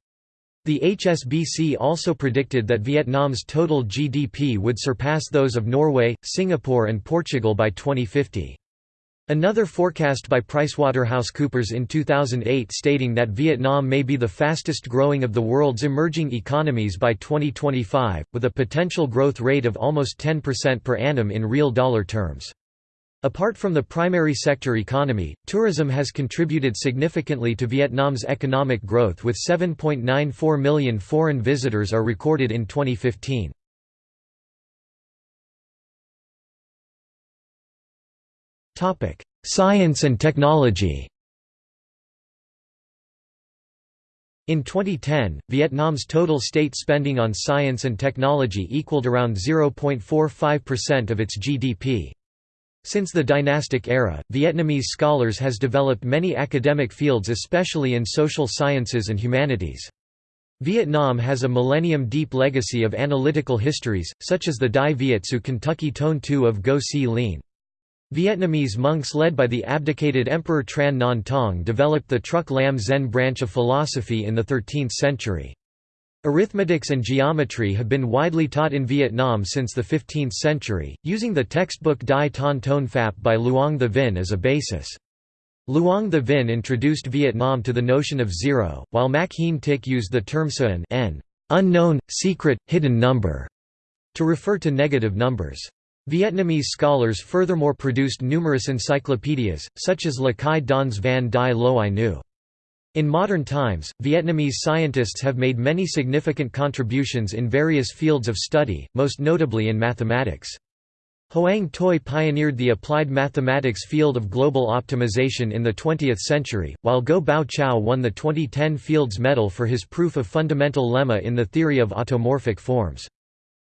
The HSBC also predicted that Vietnam's total GDP would surpass those of Norway, Singapore and Portugal by 2050. Another forecast by PricewaterhouseCoopers in 2008 stating that Vietnam may be the fastest growing of the world's emerging economies by 2025, with a potential growth rate of almost 10% per annum in real dollar terms. Apart from the primary sector economy, tourism has contributed significantly to Vietnam's economic growth with 7.94 million foreign visitors are recorded in 2015. Science and technology In 2010, Vietnam's total state spending on science and technology equaled around 0.45% of its GDP. Since the dynastic era, Vietnamese scholars has developed many academic fields especially in social sciences and humanities. Vietnam has a millennium-deep legacy of analytical histories, such as the Dai Viet Su Ky Toan Thu of Ngo Si Lien. Vietnamese monks led by the abdicated Emperor Tran Nhan Tong developed the Truc Lam Zen branch of philosophy in the 13th century. Arithmetics and geometry have been widely taught in Vietnam since the 15th century, using the textbook Dai Thanh Toan Phap by Luong the Vinh as a basis. Luong the Vinh introduced Vietnam to the notion of zero, while Mac Hien Tich used the term Suan n unknown, secret, hidden number to refer to negative numbers. Vietnamese scholars furthermore produced numerous encyclopedias, such as Le Quy Don's Van Dai Loai Ngu. In modern times, Vietnamese scientists have made many significant contributions in various fields of study, most notably in mathematics. Hoang Tuy pioneered the applied mathematics field of global optimization in the 20th century, while Ngo Bao Chau won the 2010 Fields Medal for his proof of fundamental lemma in the theory of automorphic forms.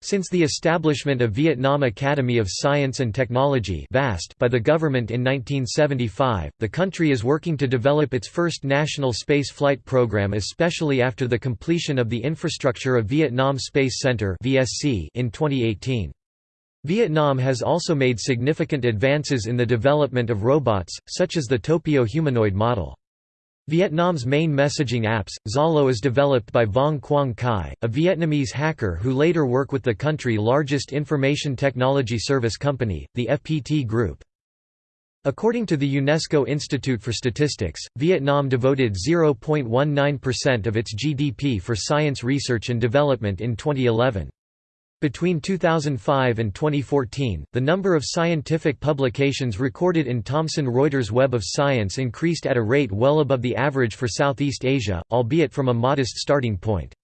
Since the establishment of Vietnam Academy of Science and Technology by the government in 1975, the country is working to develop its first national space flight program especially after the completion of the infrastructure of Vietnam Space Center in 2018. Vietnam has also made significant advances in the development of robots, such as the Topio humanoid model. Vietnam's main messaging apps, Zalo is developed by Vuong Quang Khai, a Vietnamese hacker who later work with the country's largest information technology service company, the FPT Group. According to the UNESCO Institute for Statistics, Vietnam devoted 0.19% of its GDP for science research and development in 2011. Between 2005 and 2014, the number of scientific publications recorded in Thomson Reuters Web of Science increased at a rate well above the average for Southeast Asia, albeit from a modest starting point.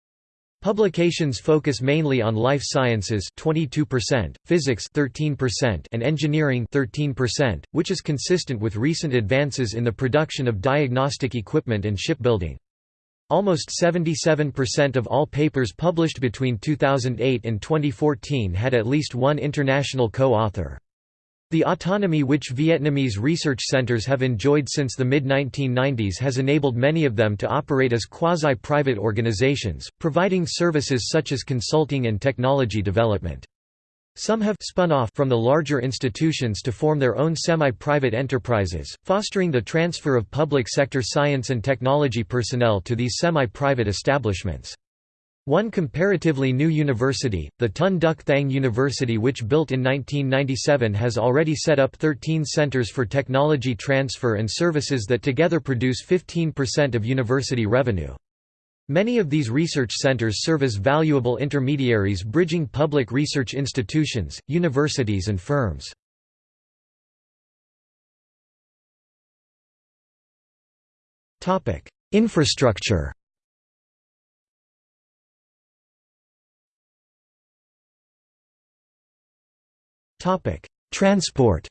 Publications focus mainly on life sciences 22%, physics 13% and engineering 13%, which is consistent with recent advances in the production of diagnostic equipment and shipbuilding. Almost 77% of all papers published between 2008 and 2014 had at least one international co-author. The autonomy which Vietnamese research centers have enjoyed since the mid-1990s has enabled many of them to operate as quasi-private organizations, providing services such as consulting and technology development. Some have spun off from the larger institutions to form their own semi-private enterprises, fostering the transfer of public sector science and technology personnel to these semi-private establishments. One comparatively new university, the Ton Duc Thang University which built in 1997 has already set up 13 centers for technology transfer and services that together produce 15% of university revenue. Many of these research centers serve as valuable intermediaries bridging public research institutions, universities and firms. Infrastructure Transport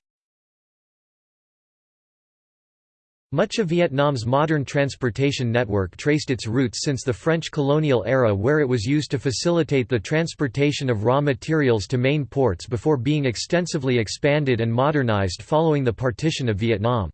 Much of Vietnam's modern transportation network traced its roots since the French colonial era where it was used to facilitate the transportation of raw materials to main ports before being extensively expanded and modernized following the partition of Vietnam.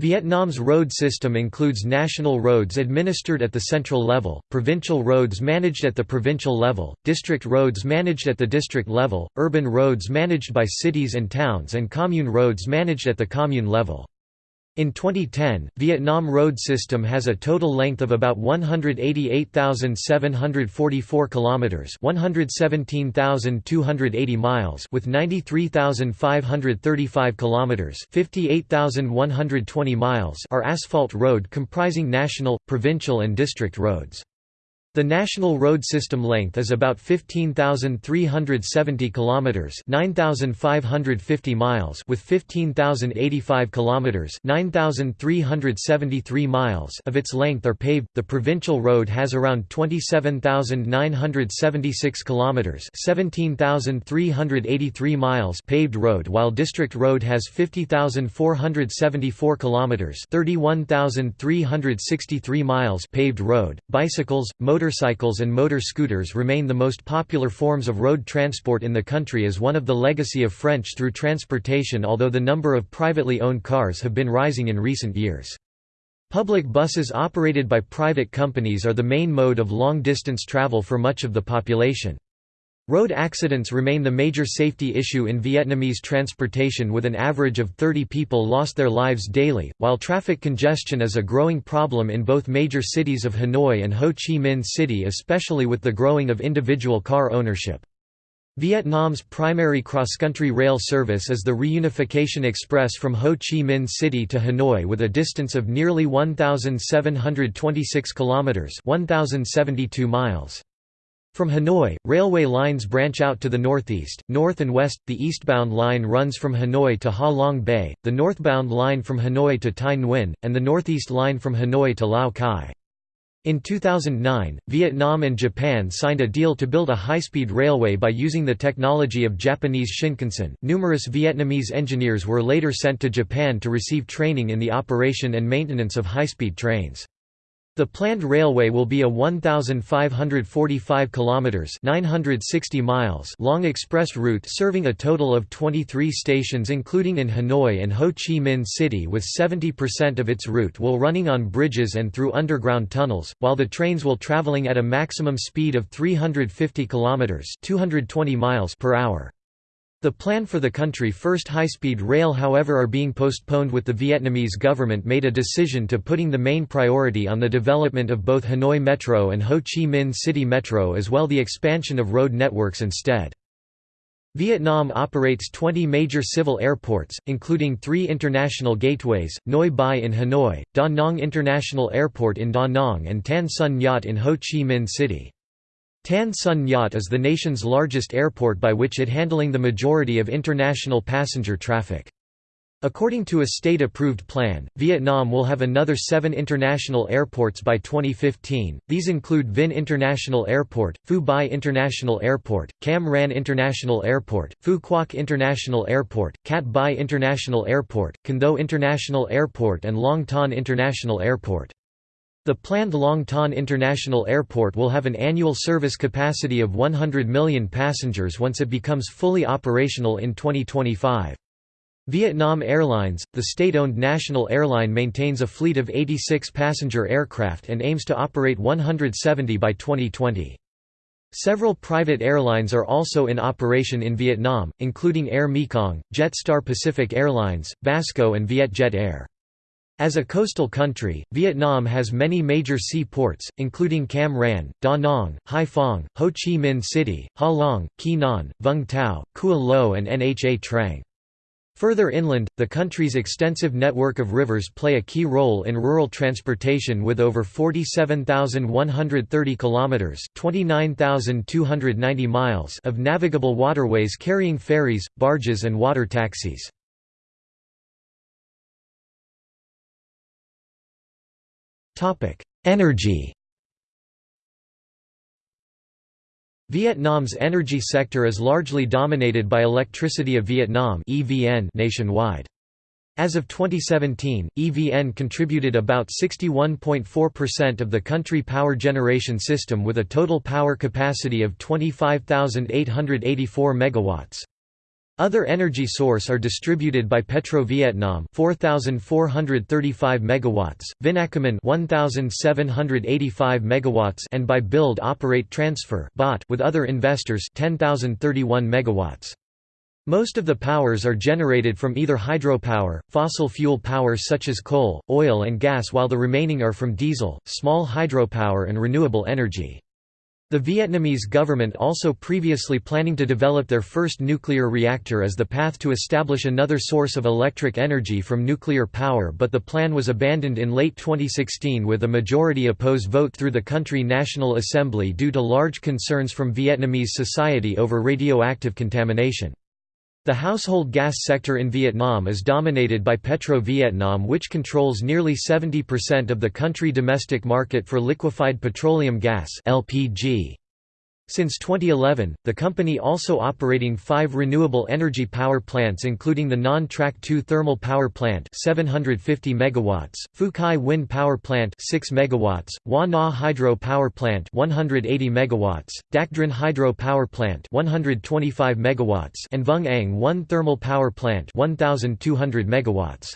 Vietnam's road system includes national roads administered at the central level, provincial roads managed at the provincial level, district roads managed at the district level, urban roads managed by cities and towns and commune roads managed at the commune level. In 2010, Vietnam road system has a total length of about 188,744 kilometers, 117,280 miles, with 93,535 kilometers, 58,120 miles are asphalt road comprising national, provincial and district roads. The national road system length is about 15,370 kilometers, 9,550 miles, with 15,085 kilometers, 9,373 miles of its length are paved. The provincial road has around 27,976 kilometers, 17,383 miles paved road, while district road has 50,474 kilometers, 31,363 miles paved road. Bicycles, motor motorcycles and motor scooters remain the most popular forms of road transport in the country as one of the legacy of French through transportation although the number of privately owned cars have been rising in recent years. Public buses operated by private companies are the main mode of long-distance travel for much of the population. Road accidents remain the major safety issue in Vietnamese transportation with an average of 30 people lost their lives daily, while traffic congestion is a growing problem in both major cities of Hanoi and Ho Chi Minh City especially with the growing of individual car ownership. Vietnam's primary cross-country rail service is the Reunification Express from Ho Chi Minh City to Hanoi with a distance of nearly 1,726 kilometers (1,072 miles). From Hanoi, railway lines branch out to the northeast, north and west. The eastbound line runs from Hanoi to Ha Long Bay, the northbound line from Hanoi to Thai Nguyen, and the northeast line from Hanoi to Lao Cai. In 2009, Vietnam and Japan signed a deal to build a high-speed railway by using the technology of Japanese Shinkansen. Numerous Vietnamese engineers were later sent to Japan to receive training in the operation and maintenance of high-speed trains. The planned railway will be a 1545 kilometers (960 miles) long express route serving a total of 23 stations including in Hanoi and Ho Chi Minh City with 70% of its route will running on bridges and through underground tunnels, while the trains will traveling at a maximum speed of 350 kilometers (220 miles) per hour. The plan for the country first high-speed rail however are being postponed with the Vietnamese government made a decision to putting the main priority on the development of both Hanoi Metro and Ho Chi Minh City Metro as well the expansion of road networks instead. Vietnam operates 20 major civil airports, including three international gateways, Noi Bai in Hanoi, Da Nang International Airport in Da Nang and Tan Son Nhut in Ho Chi Minh City. Tan Son Nhut is the nation's largest airport by which it handling the majority of international passenger traffic. According to a state-approved plan, Vietnam will have another seven international airports by 2015. These include Vinh International Airport, Phu Bai International Airport, Cam Ranh International Airport, Phu Quoc International Airport, Cat Bi International Airport, Can Tho International Airport and Long Thanh International Airport. The planned Long Thanh International Airport will have an annual service capacity of 100 million passengers once it becomes fully operational in 2025. Vietnam Airlines, the state-owned national airline maintains a fleet of 86 passenger aircraft and aims to operate 170 by 2020. Several private airlines are also in operation in Vietnam, including Air Mekong, Jetstar Pacific Airlines, Vasco and Vietjet Air. As a coastal country, Vietnam has many major sea ports, including Cam Ranh, Da Nang, Hai Phong, Ho Chi Minh City, Ha Long, Quy Nhon, Vung Tau, Cua Lo and Nha Trang. Further inland, the country's extensive network of rivers play a key role in rural transportation with over 47,130 kilometers (29,290 miles) of navigable waterways carrying ferries, barges and water taxis. Energy Vietnam's energy sector is largely dominated by Electricity of Vietnam (EVN) nationwide. As of 2017, EVN contributed about 61.4% of the country power generation system with a total power capacity of 25,884 megawatts. Other energy source are distributed by Petro Vietnam 4435 megawatts, Vinacomin 1785 megawatts and by Build Operate Transfer (BOT) with other investors 10031 megawatts. Most of the powers are generated from either hydropower, fossil fuel power such as coal, oil and gas while the remaining are from diesel, small hydropower and renewable energy. The Vietnamese government also previously planning to develop their first nuclear reactor as the path to establish another source of electric energy from nuclear power but the plan was abandoned in late 2016 with a majority oppose vote through the country National Assembly due to large concerns from Vietnamese society over radioactive contamination. The household gas sector in Vietnam is dominated by Petro Vietnam which controls nearly 70% of the country domestic market for liquefied petroleum gas LPG. Since 2011, the company also operating five renewable energy power plants including the Nhon Trach 2 thermal power plant 750 MW, Phu Quy wind power plant 6 MW, Hua Na hydro power plant 180 MW, Dak Dran hydro power plant 125 MW and Vung Ang 1 thermal power plant 1200 MW.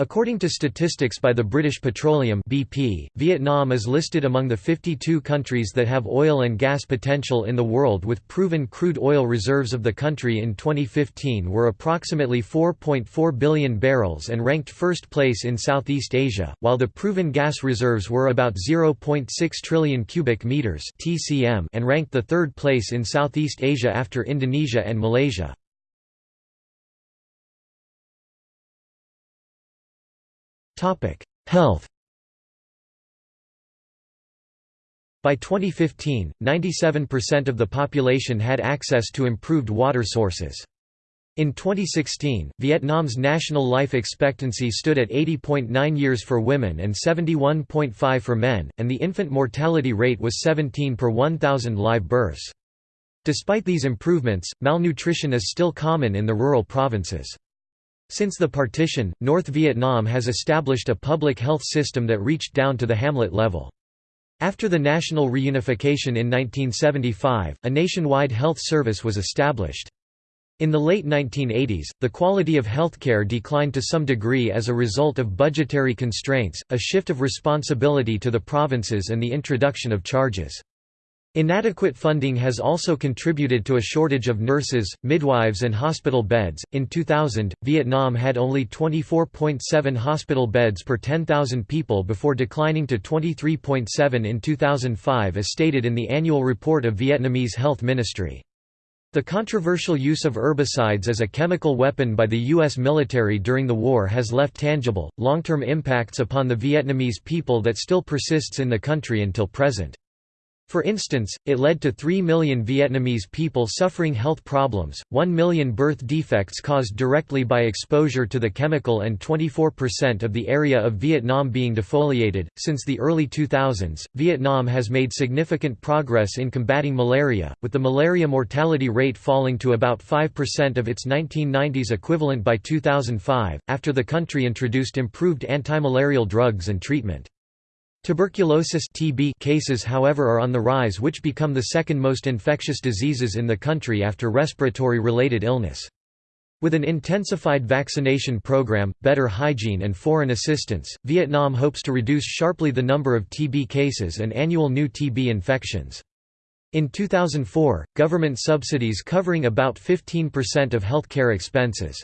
According to statistics by the British Petroleum BP, Vietnam is listed among the 52 countries that have oil and gas potential in the world with proven crude oil reserves of the country in 2015 were approximately 4.4 billion barrels and ranked first place in Southeast Asia, while the proven gas reserves were about 0.6 trillion cubic meters (TCM) and ranked the third place in Southeast Asia after Indonesia and Malaysia. Health By 2015, 97% of the population had access to improved water sources. In 2016, Vietnam's national life expectancy stood at 80.9 years for women and 71.5 for men, and the infant mortality rate was 17 per 1,000 live births. Despite these improvements, malnutrition is still common in the rural provinces. Since the partition, North Vietnam has established a public health system that reached down to the hamlet level. After the national reunification in 1975, a nationwide health service was established. In the late 1980s, the quality of healthcare declined to some degree as a result of budgetary constraints, a shift of responsibility to the provinces and the introduction of charges. Inadequate funding has also contributed to a shortage of nurses, midwives, and hospital beds. In 2000, Vietnam had only 24.7 hospital beds per 10,000 people before declining to 23.7 in 2005, as stated in the annual report of Vietnamese Health Ministry. The controversial use of herbicides as a chemical weapon by the U.S. military during the war has left tangible, long-term impacts upon the Vietnamese people that still persists in the country until present. For instance, it led to 3 million Vietnamese people suffering health problems, 1 million birth defects caused directly by exposure to the chemical, and 24% of the area of Vietnam being defoliated. Since the early 2000s, Vietnam has made significant progress in combating malaria, with the malaria mortality rate falling to about 5% of its 1990s equivalent by 2005, after the country introduced improved antimalarial drugs and treatment. Tuberculosis TB cases however are on the rise which become the second most infectious diseases in the country after respiratory-related illness. With an intensified vaccination program, better hygiene and foreign assistance, Vietnam hopes to reduce sharply the number of TB cases and annual new TB infections. In 2004, government subsidies covering about 15% of healthcare expenses.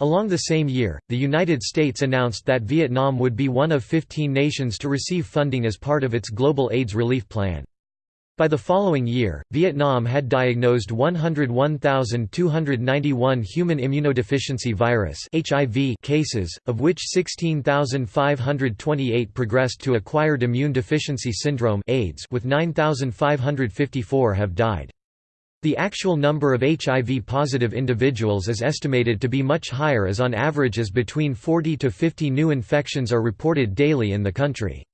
Along the same year, the United States announced that Vietnam would be one of 15 nations to receive funding as part of its global AIDS relief plan. By the following year, Vietnam had diagnosed 101,291 human immunodeficiency virus (HIV) cases, of which 16,528 progressed to acquired immune deficiency syndrome (AIDS), with 9,554 have died. The actual number of HIV-positive individuals is estimated to be much higher as on average as between 40 to 50 new infections are reported daily in the country.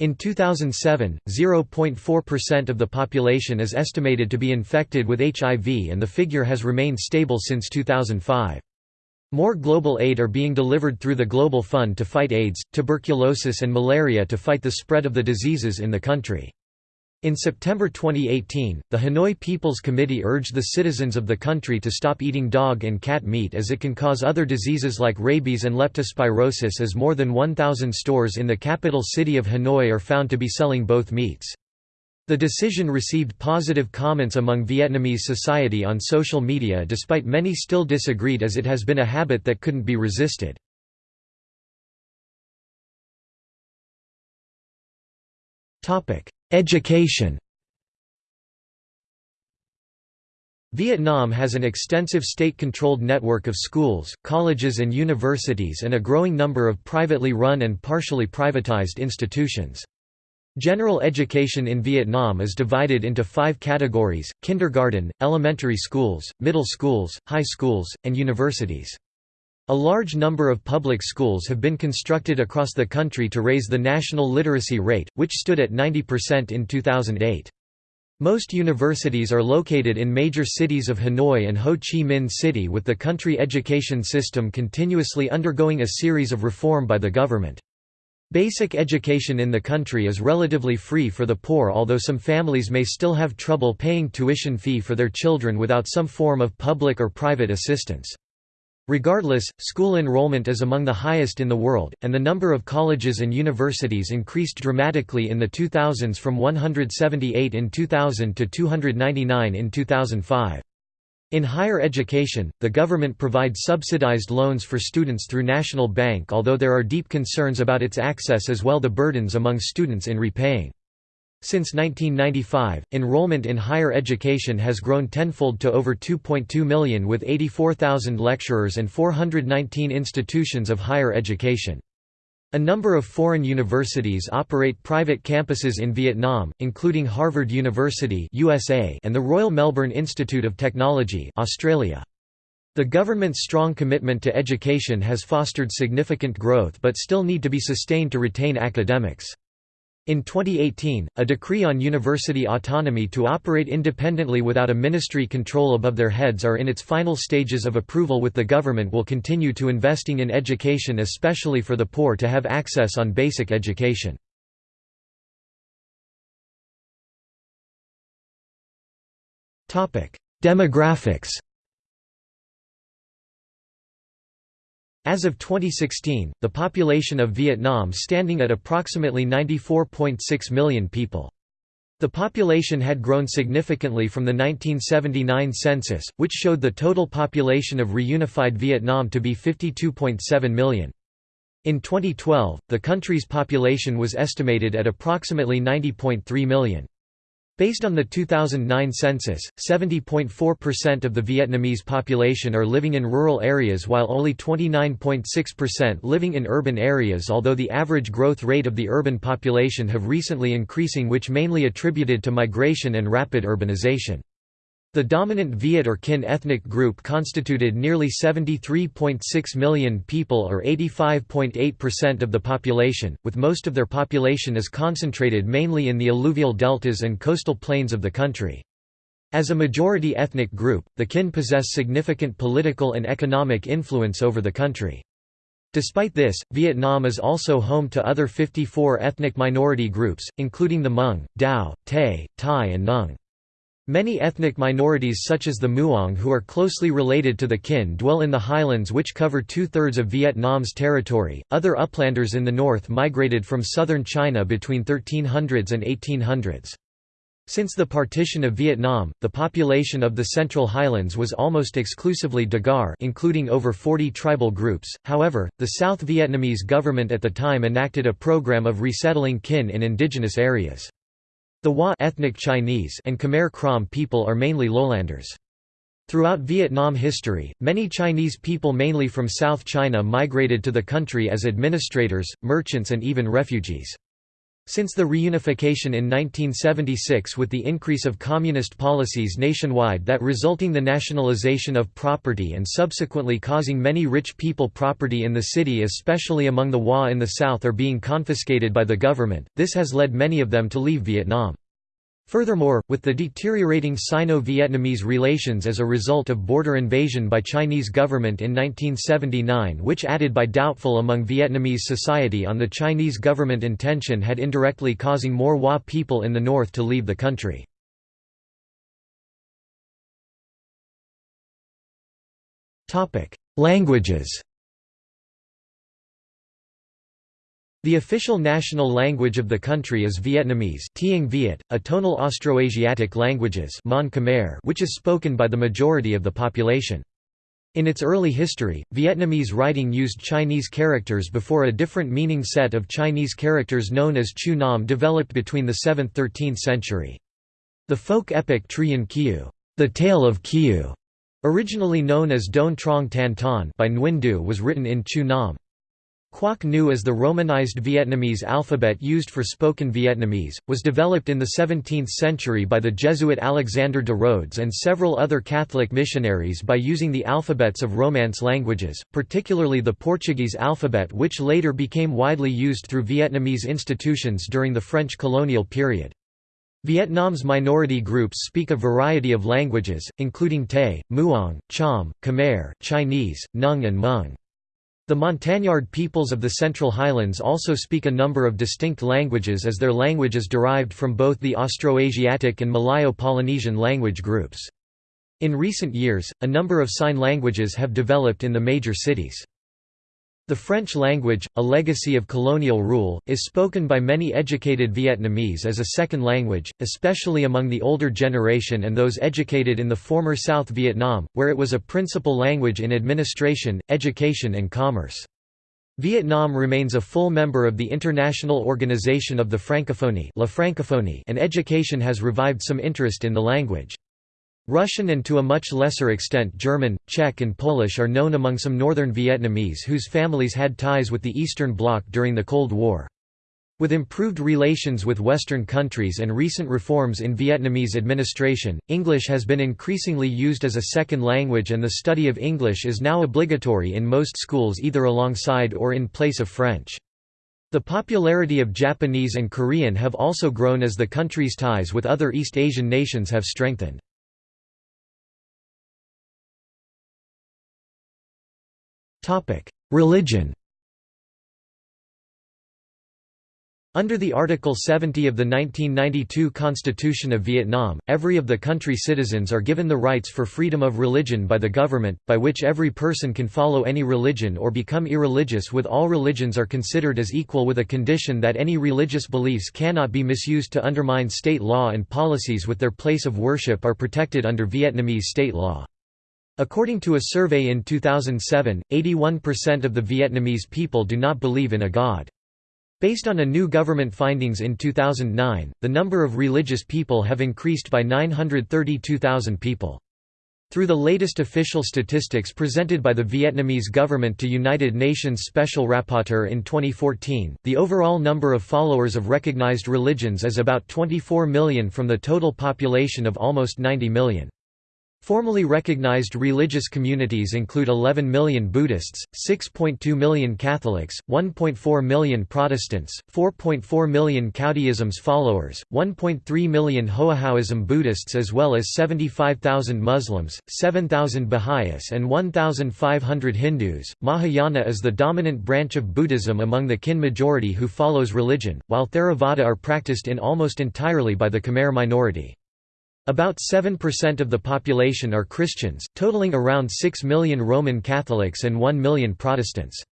In 2007, 0.4% of the population is estimated to be infected with HIV and the figure has remained stable since 2005. More global aid are being delivered through the Global Fund to fight AIDS, tuberculosis and malaria to fight the spread of the diseases in the country. In September 2018, the Hanoi People's Committee urged the citizens of the country to stop eating dog and cat meat as it can cause other diseases like rabies and leptospirosis as more than 1,000 stores in the capital city of Hanoi are found to be selling both meats. The decision received positive comments among Vietnamese society on social media despite many still disagreed as it has been a habit that couldn't be resisted. Education Vietnam has an extensive state-controlled network of schools, colleges and universities and a growing number of privately run and partially privatized institutions. General education in Vietnam is divided into five categories, kindergarten, elementary schools, middle schools, high schools, and universities. A large number of public schools have been constructed across the country to raise the national literacy rate, which stood at 90% in 2008. Most universities are located in major cities of Hanoi and Ho Chi Minh City with the country education system continuously undergoing a series of reform by the government. Basic education in the country is relatively free for the poor although some families may still have trouble paying tuition fee for their children without some form of public or private assistance. Regardless, school enrollment is among the highest in the world, and the number of colleges and universities increased dramatically in the 2000s from 178 in 2000 to 299 in 2005. In higher education, the government provides subsidized loans for students through National Bank although there are deep concerns about its access as well the burdens among students in repaying. Since 1995, enrollment in higher education has grown tenfold to over 2.2 million with 84,000 lecturers and 419 institutions of higher education. A number of foreign universities operate private campuses in Vietnam, including Harvard University USA and the Royal Melbourne Institute of Technology Australia. The government's strong commitment to education has fostered significant growth but still need to be sustained to retain academics. In 2018, a decree on university autonomy to operate independently without a ministry control above their heads are in its final stages of approval with the government will continue to investing in education especially for the poor to have access on basic education. Demographics As of 2016, the population of Vietnam standing at approximately 94.6 million people. The population had grown significantly from the 1979 census, which showed the total population of reunified Vietnam to be 52.7 million. In 2012, the country's population was estimated at approximately 90.3 million. Based on the 2009 census, 70.4% of the Vietnamese population are living in rural areas while only 29.6% living in urban areas although the average growth rate of the urban population have recently increasing which mainly attributed to migration and rapid urbanization. The dominant Viet or Kinh ethnic group constituted nearly 73.6 million people or 85.8% of the population, with most of their population is concentrated mainly in the alluvial deltas and coastal plains of the country. As a majority ethnic group, the Kinh possess significant political and economic influence over the country. Despite this, Vietnam is also home to other 54 ethnic minority groups, including the Hmong, Dao, Tay, Thai and Nung. Many ethnic minorities such as the Muong who are closely related to the Kinh dwell in the highlands which cover two-thirds of Vietnam's territory. Other uplanders in the north migrated from southern China between 1300s and 1800s. Since the partition of Vietnam, the population of the Central Highlands was almost exclusively Degar including over 40 tribal groups, however, the South Vietnamese government at the time enacted a program of resettling Kinh in indigenous areas. The Hoa ethnic Chinese and Khmer Krom people are mainly lowlanders. Throughout Vietnam history, many Chinese people mainly from South China migrated to the country as administrators, merchants and even refugees. Since the reunification in 1976 with the increase of communist policies nationwide that resulting the nationalization of property and subsequently causing many rich people property in the city especially among the Hoa in the south are being confiscated by the government, this has led many of them to leave Vietnam. Furthermore, with the deteriorating Sino-Vietnamese relations as a result of border invasion by Chinese government in 1979 which added by doubtful among Vietnamese society on the Chinese government intention had indirectly causing more Hoa people in the north to leave the country. Languages The official national language of the country is Vietnamese Tieng Viet, a tonal Austroasiatic languages Mon Khmer which is spoken by the majority of the population. In its early history, Vietnamese writing used Chinese characters before a different meaning set of Chinese characters known as Chu Nom developed between the 7th–13th century. The folk epic Truyen Kieu, the Tale of Kieu, originally known as Don Trong Tan Ton by Nguyen Du was written in Chu Nom. Quoc Ngu as the romanized Vietnamese alphabet used for spoken Vietnamese, was developed in the 17th century by the Jesuit Alexander de Rhodes and several other Catholic missionaries by using the alphabets of Romance languages, particularly the Portuguese alphabet which later became widely used through Vietnamese institutions during the French colonial period. Vietnam's minority groups speak a variety of languages, including Tay, Muong, Cham, Khmer, Chinese, Nung and Hmong. The Montagnard peoples of the Central Highlands also speak a number of distinct languages as their language is derived from both the Austroasiatic and Malayo-Polynesian language groups. In recent years, a number of sign languages have developed in the major cities. The French language, a legacy of colonial rule, is spoken by many educated Vietnamese as a second language, especially among the older generation and those educated in the former South Vietnam, where it was a principal language in administration, education and commerce. Vietnam remains a full member of the International Organization of the Francophonie La Francophonie and education has revived some interest in the language. Russian and to a much lesser extent German, Czech and Polish are known among some northern Vietnamese whose families had ties with the Eastern Bloc during the Cold War. With improved relations with Western countries and recent reforms in Vietnamese administration, English has been increasingly used as a second language and the study of English is now obligatory in most schools either alongside or in place of French. The popularity of Japanese and Korean have also grown as the country's ties with other East Asian nations have strengthened. Religion Under the Article 70 of the 1992 Constitution of Vietnam, every of the country's citizens are given the rights for freedom of religion by the government, by which every person can follow any religion or become irreligious with all religions are considered as equal with a condition that any religious beliefs cannot be misused to undermine state law and policies with their place of worship are protected under Vietnamese state law. According to a survey in 2007, 81% of the Vietnamese people do not believe in a god. Based on a new government findings in 2009, the number of religious people have increased by 932,000 people. Through the latest official statistics presented by the Vietnamese government to United Nations Special Rapporteur in 2014, the overall number of followers of recognized religions is about 24 million from the total population of almost 90 million. Formally recognized religious communities include 11 million Buddhists, 6.2 million Catholics, 1.4 million Protestants, 4.4 million Caodaism's followers, 1.3 million Hoahaoism Buddhists as well as 75,000 Muslims, 7,000 Baha'is and 1,500 Hindus. Mahayana is the dominant branch of Buddhism among the Kinh majority who follows religion, while Theravada are practiced in almost entirely by the Khmer minority. About 7% of the population are Christians, totaling around 6 million Roman Catholics and 1 million Protestants.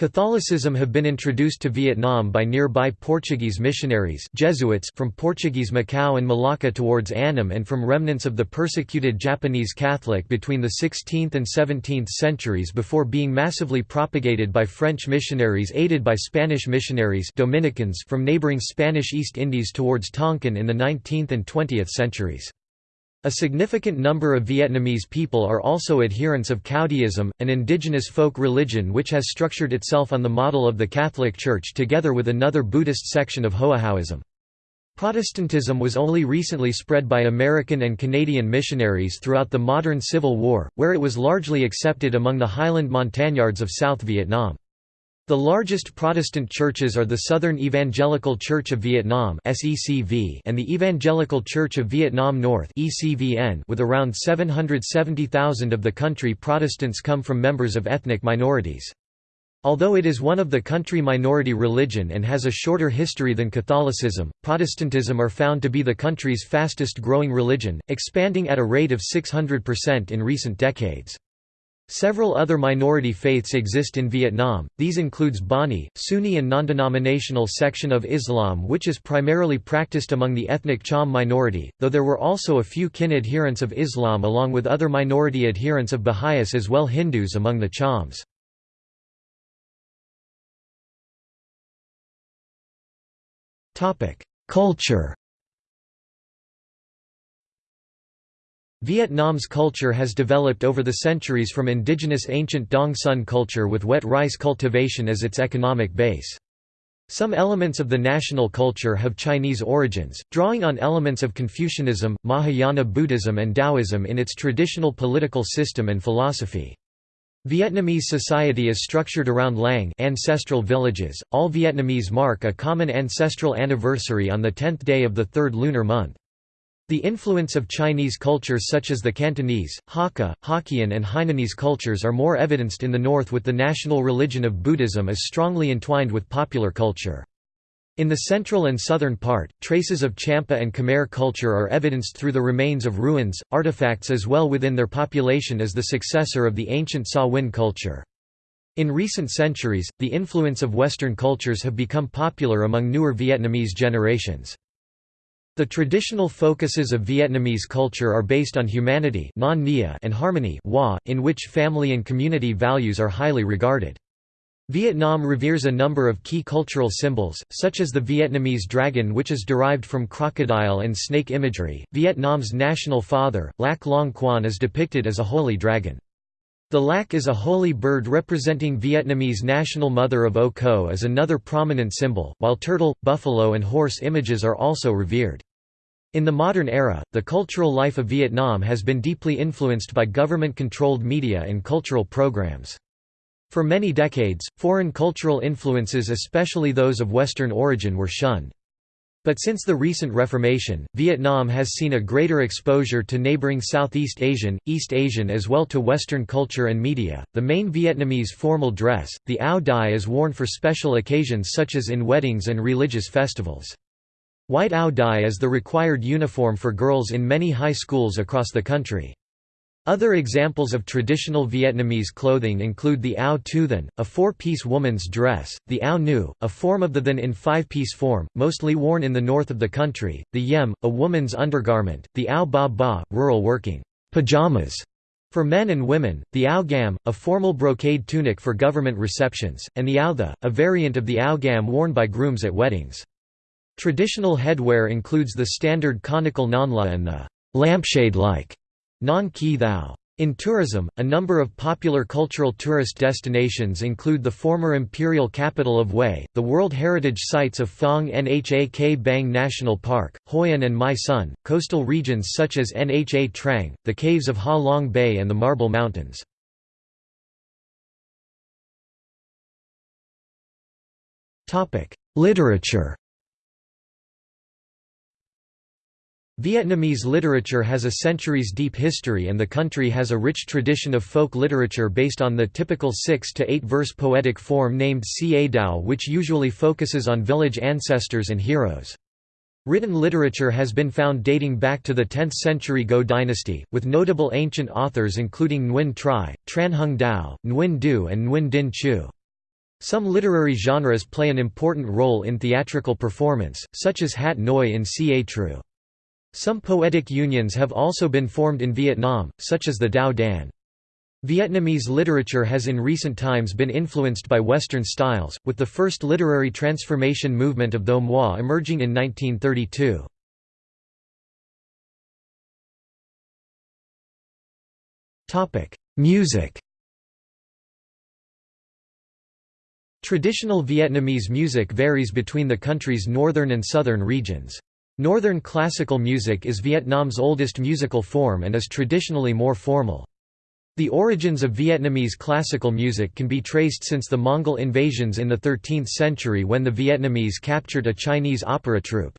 Catholicism have been introduced to Vietnam by nearby Portuguese missionaries Jesuits from Portuguese Macau and Malacca towards Annam and from remnants of the persecuted Japanese Catholic between the 16th and 17th centuries before being massively propagated by French missionaries aided by Spanish missionaries Dominicans from neighboring Spanish East Indies towards Tonkin in the 19th and 20th centuries. A significant number of Vietnamese people are also adherents of Caodaism, an indigenous folk religion which has structured itself on the model of the Catholic Church together with another Buddhist section of Hoahaoism. Protestantism was only recently spread by American and Canadian missionaries throughout the modern Civil War, where it was largely accepted among the highland montagnards of South Vietnam. The largest Protestant churches are the Southern Evangelical Church of Vietnam and the Evangelical Church of Vietnam North with around 770,000 of the country Protestants come from members of ethnic minorities. Although it is one of the country minority religion and has a shorter history than Catholicism, Protestantism are found to be the country's fastest growing religion, expanding at a rate of 600% in recent decades. Several other minority faiths exist in Vietnam, these includes Bani, Sunni and non-denominational section of Islam which is primarily practiced among the ethnic Cham minority, though there were also a few Kinh adherents of Islam along with other minority adherents of Baha'is as well Hindus among the Chams. Culture Vietnam's culture has developed over the centuries from indigenous ancient Dong Son culture with wet rice cultivation as its economic base. Some elements of the national culture have Chinese origins, drawing on elements of Confucianism, Mahayana Buddhism and Taoism in its traditional political system and philosophy. Vietnamese society is structured around Lang ancestral villages. All Vietnamese mark a common ancestral anniversary on the 10th day of the third lunar month. The influence of Chinese cultures such as the Cantonese, Hakka, Hokkien and Hainanese cultures are more evidenced in the north with the national religion of Buddhism as strongly entwined with popular culture. In the central and southern part, traces of Champa and Khmer culture are evidenced through the remains of ruins, artifacts as well within their population as the successor of the ancient Sa Huynh culture. In recent centuries, the influence of Western cultures have become popular among newer Vietnamese generations. The traditional focuses of Vietnamese culture are based on humanity and harmony in which family and community values are highly regarded. Vietnam reveres a number of key cultural symbols, such as the Vietnamese dragon which is derived from crocodile and snake imagery. Vietnam's national father, Lac Long Quan is depicted as a holy dragon. The lac is a holy bird representing Vietnamese national mother of Au Co is another prominent symbol, while turtle, buffalo and horse images are also revered. In the modern era, the cultural life of Vietnam has been deeply influenced by government-controlled media and cultural programs. For many decades, foreign cultural influences especially those of Western origin were shunned. But since the recent Reformation, Vietnam has seen a greater exposure to neighboring Southeast Asian, East Asian as well to Western culture and media. The main Vietnamese formal dress, the áo dai is worn for special occasions such as in weddings and religious festivals. White áo dai is the required uniform for girls in many high schools across the country. Other examples of traditional Vietnamese clothing include the áo tu then, a four-piece woman's dress, the áo nu, a form of the then in five-piece form, mostly worn in the north of the country, the yem, a woman's undergarment, the áo ba ba, rural working pajamas for men and women, the áo gam, a formal brocade tunic for government receptions, and the áo the, a variant of the áo gam worn by grooms at weddings. Traditional headwear includes the standard conical nonla and the lampshade-like Non Quai Thao. In tourism, a number of popular cultural tourist destinations include the former imperial capital of Hue, the World Heritage Sites of Phong Nha Ke Bang National Park, Hoi An and My Son, coastal regions such as Nha Trang, the caves of Ha Long Bay and the Marble Mountains. Literature Vietnamese literature has a centuries-deep history and the country has a rich tradition of folk literature based on the typical six- to eight-verse poetic form named Ca Dao which usually focuses on village ancestors and heroes. Written literature has been found dating back to the 10th century Ngo dynasty, with notable ancient authors including Nguyen Trai, Tran Hung Dao, Nguyen Du and Nguyen Dinh Chieu. Some literary genres play an important role in theatrical performance, such as Hat Noi in Ca Tru. Some poetic unions have also been formed in Vietnam, such as the Tao Dan. Vietnamese literature has in recent times been influenced by Western styles, with the first literary transformation movement of Tho Moi emerging in 1932. Music Traditional Vietnamese music varies between the country's northern and southern regions. Northern classical music is Vietnam's oldest musical form and is traditionally more formal. The origins of Vietnamese classical music can be traced since the Mongol invasions in the 13th century when the Vietnamese captured a Chinese opera troupe.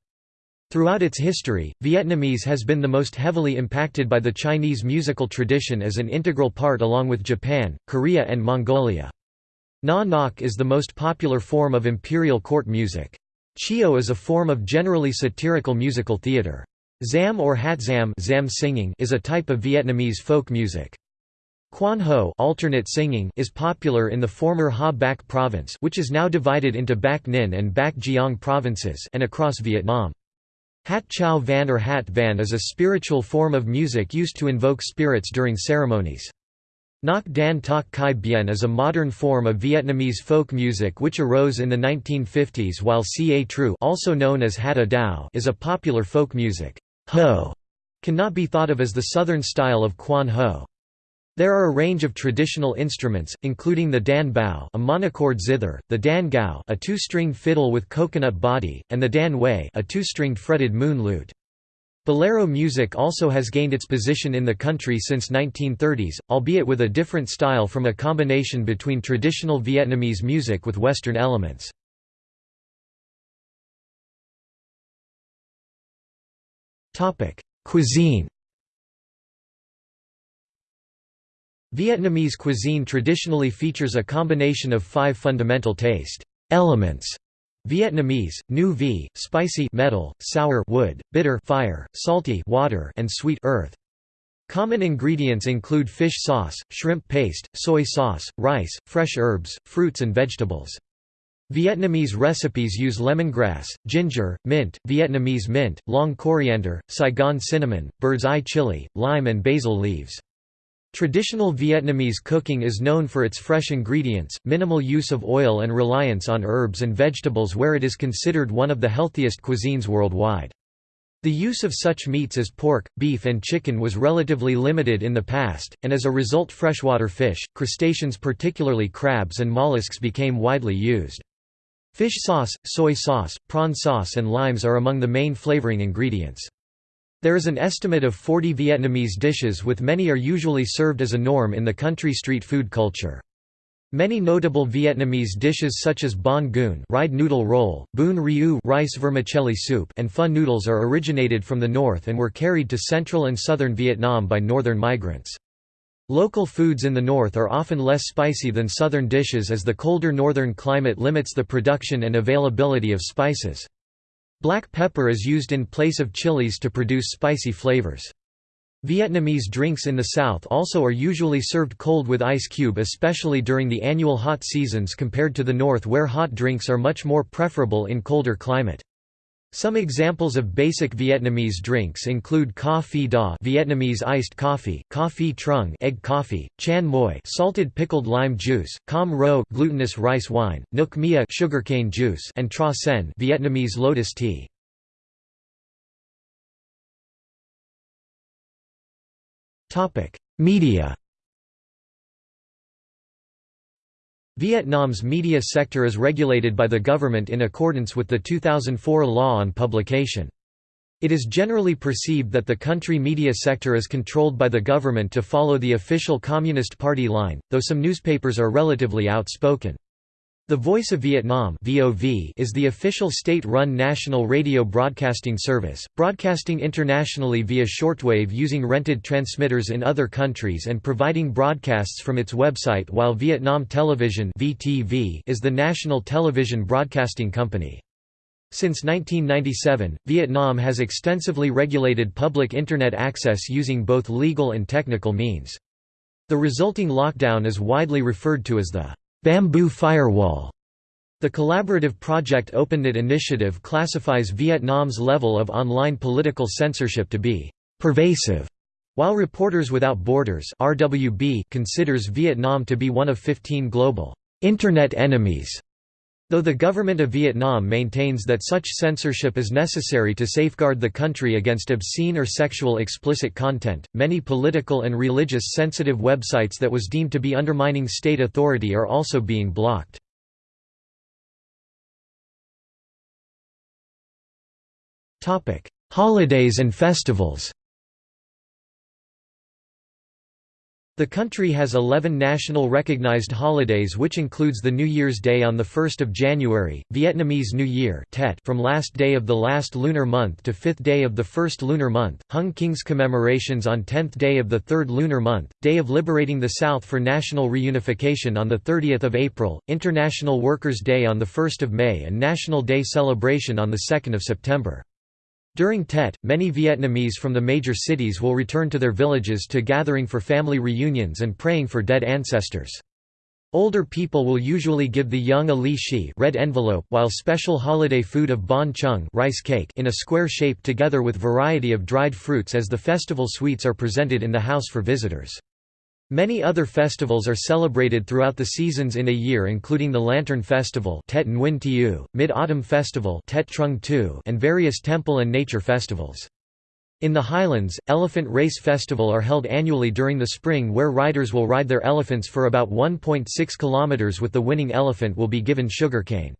Throughout its history, Vietnamese has been the most heavily impacted by the Chinese musical tradition as an integral part along with Japan, Korea and Mongolia. Nha Nhac is the most popular form of imperial court music. Cheo is a form of generally satirical musical theatre. Zam or hatzam zam zam singing is a type of Vietnamese folk music. Quan Ho alternate singing is popular in the former Ha Bac province which is now divided into Bac Ninh and Bac Giang provinces and across Vietnam. Hat Chau Van or Hat Van is a spiritual form of music used to invoke spirits during ceremonies. Nhac Dan Toc Cai Bien is a modern form of Vietnamese folk music which arose in the 1950s while Ca Tru also known as Hat A Dao is a popular folk music. Ho cannot be thought of as the southern style of Quan Ho. There are a range of traditional instruments, including the dan bau a monochord zither, the dan gao a two-stringed fiddle with coconut body, and the dan wei a two-stringed fretted moon lute. Bolero music also has gained its position in the country since 1930s, albeit with a different style from a combination between traditional Vietnamese music with Western elements. Cuisine Vietnamese cuisine traditionally features a combination of five fundamental taste elements. Vietnamese, nu vi, spicy metal, sour wood, bitter fire, salty water, and sweet earth. Common ingredients include fish sauce, shrimp paste, soy sauce, rice, fresh herbs, fruits and vegetables. Vietnamese recipes use lemongrass, ginger, mint, Vietnamese mint, long coriander, Saigon cinnamon, bird's eye chili, lime and basil leaves. Traditional Vietnamese cooking is known for its fresh ingredients, minimal use of oil and reliance on herbs and vegetables where it is considered one of the healthiest cuisines worldwide. The use of such meats as pork, beef and chicken was relatively limited in the past, and as a result freshwater fish, crustaceans particularly crabs and mollusks became widely used. Fish sauce, soy sauce, prawn sauce and limes are among the main flavoring ingredients. There is an estimate of 40 Vietnamese dishes with many are usually served as a norm in the country street food culture. Many notable Vietnamese dishes such as banh cuon ride noodle roll, bún riêu rice vermicelli soup and pho noodles are originated from the north and were carried to central and southern Vietnam by northern migrants. Local foods in the north are often less spicy than southern dishes as the colder northern climate limits the production and availability of spices. Black pepper is used in place of chilies to produce spicy flavors. Vietnamese drinks in the south also are usually served cold with ice cube especially during the annual hot seasons compared to the north where hot drinks are much more preferable in colder climate. Some examples of basic Vietnamese drinks include ca phe da Vietnamese iced coffee, ca phe trung egg coffee, chanh muoi salted pickled lime juice, cam ro glutinous rice wine, nuoc mia sugarcane juice and tra sen Vietnamese lotus tea. Topic: Media Vietnam's media sector is regulated by the government in accordance with the 2004 Law on Publication. It is generally perceived that the country media sector is controlled by the government to follow the official Communist Party line, though some newspapers are relatively outspoken. The Voice of Vietnam is the official state-run national radio broadcasting service, broadcasting internationally via shortwave using rented transmitters in other countries and providing broadcasts from its website while Vietnam Television is the national television broadcasting company. Since 1997, Vietnam has extensively regulated public Internet access using both legal and technical means. The resulting lockdown is widely referred to as the Bamboo Firewall. The collaborative project OpenNet initiative classifies Vietnam's level of online political censorship to be pervasive, while Reporters Without Borders (RWB) considers Vietnam to be one of 15 global internet enemies. Though the government of Vietnam maintains that such censorship is necessary to safeguard the country against obscene or sexual explicit content, many political and religious sensitive websites that was deemed to be undermining state authority are also being blocked. Holidays and festivals The country has 11 national recognized holidays which includes the New Year's Day on 1 January, Vietnamese New Year Tet from last day of the last lunar month to fifth day of the first lunar month, Hung King's commemorations on 10th day of the third lunar month, Day of Liberating the South for National Reunification on 30 April, International Workers' Day on 1 May and National Day celebration on 2 September. During Tet, many Vietnamese from the major cities will return to their villages to gathering for family reunions and praying for dead ancestors. Older people will usually give the young a li xi red envelope while special holiday food of banh chung rice cake in a square shape together with variety of dried fruits as the festival sweets are presented in the house for visitors. Many other festivals are celebrated throughout the seasons in a year including the Lantern Festival Mid-Autumn Festival and various temple and nature festivals. In the highlands, Elephant Race Festival are held annually during the spring where riders will ride their elephants for about 1.6 km with the winning elephant will be given sugarcane.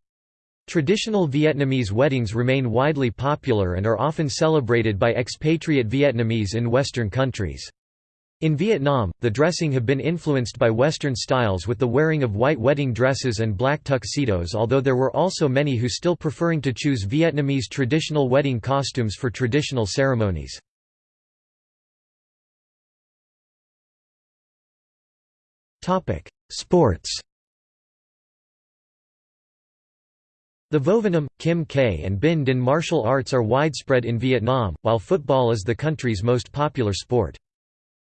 Traditional Vietnamese weddings remain widely popular and are often celebrated by expatriate Vietnamese in Western countries. In Vietnam, the dressing have been influenced by Western styles with the wearing of white wedding dresses and black tuxedos although there were also many who still preferring to choose Vietnamese traditional wedding costumes for traditional ceremonies. Sports The Vovinam, Kim K and Binh Dinh martial arts are widespread in Vietnam, while football is the country's most popular sport.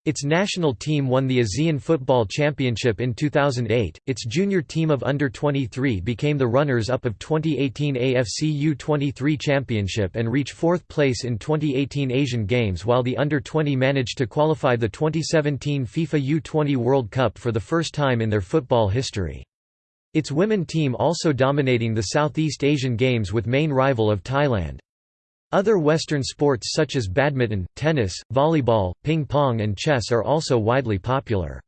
Its national team won the ASEAN Football Championship in 2008. Its junior team of under 23 became the runners-up of 2018 AFC U23 Championship and reached fourth place in 2018 Asian Games while the under 20 managed to qualify the 2017 FIFA U20 World Cup for the first time in their football history. Its women team also dominating the Southeast Asian Games with main rival of Thailand. Other Western sports such as badminton, tennis, volleyball, ping pong and chess are also widely popular.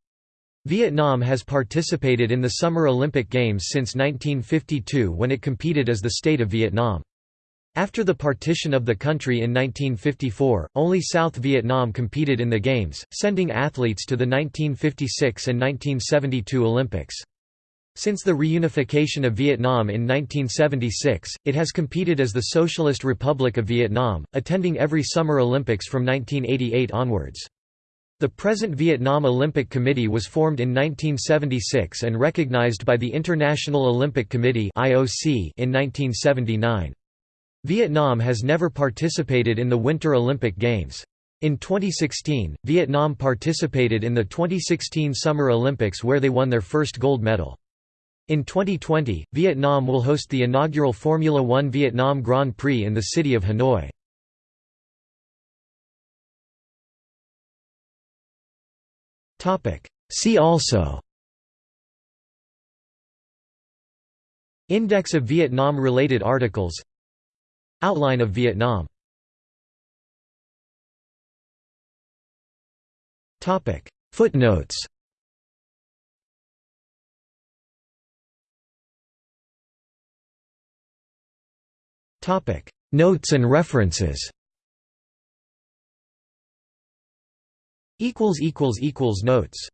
Vietnam has participated in the Summer Olympic Games since 1952 when it competed as the State of Vietnam. After the partition of the country in 1954, only South Vietnam competed in the Games, sending athletes to the 1956 and 1972 Olympics. Since the reunification of Vietnam in 1976, it has competed as the Socialist Republic of Vietnam, attending every Summer Olympics from 1988 onwards. The present Vietnam Olympic Committee was formed in 1976 and recognized by the International Olympic Committee in 1979. Vietnam has never participated in the Winter Olympic Games. In 2016, Vietnam participated in the 2016 Summer Olympics where they won their first gold medal. In 2020, Vietnam will host the inaugural Formula One Vietnam Grand Prix in the city of Hanoi. See also Index of Vietnam-related articles Outline of Vietnam Footnotes Notes and references. Notes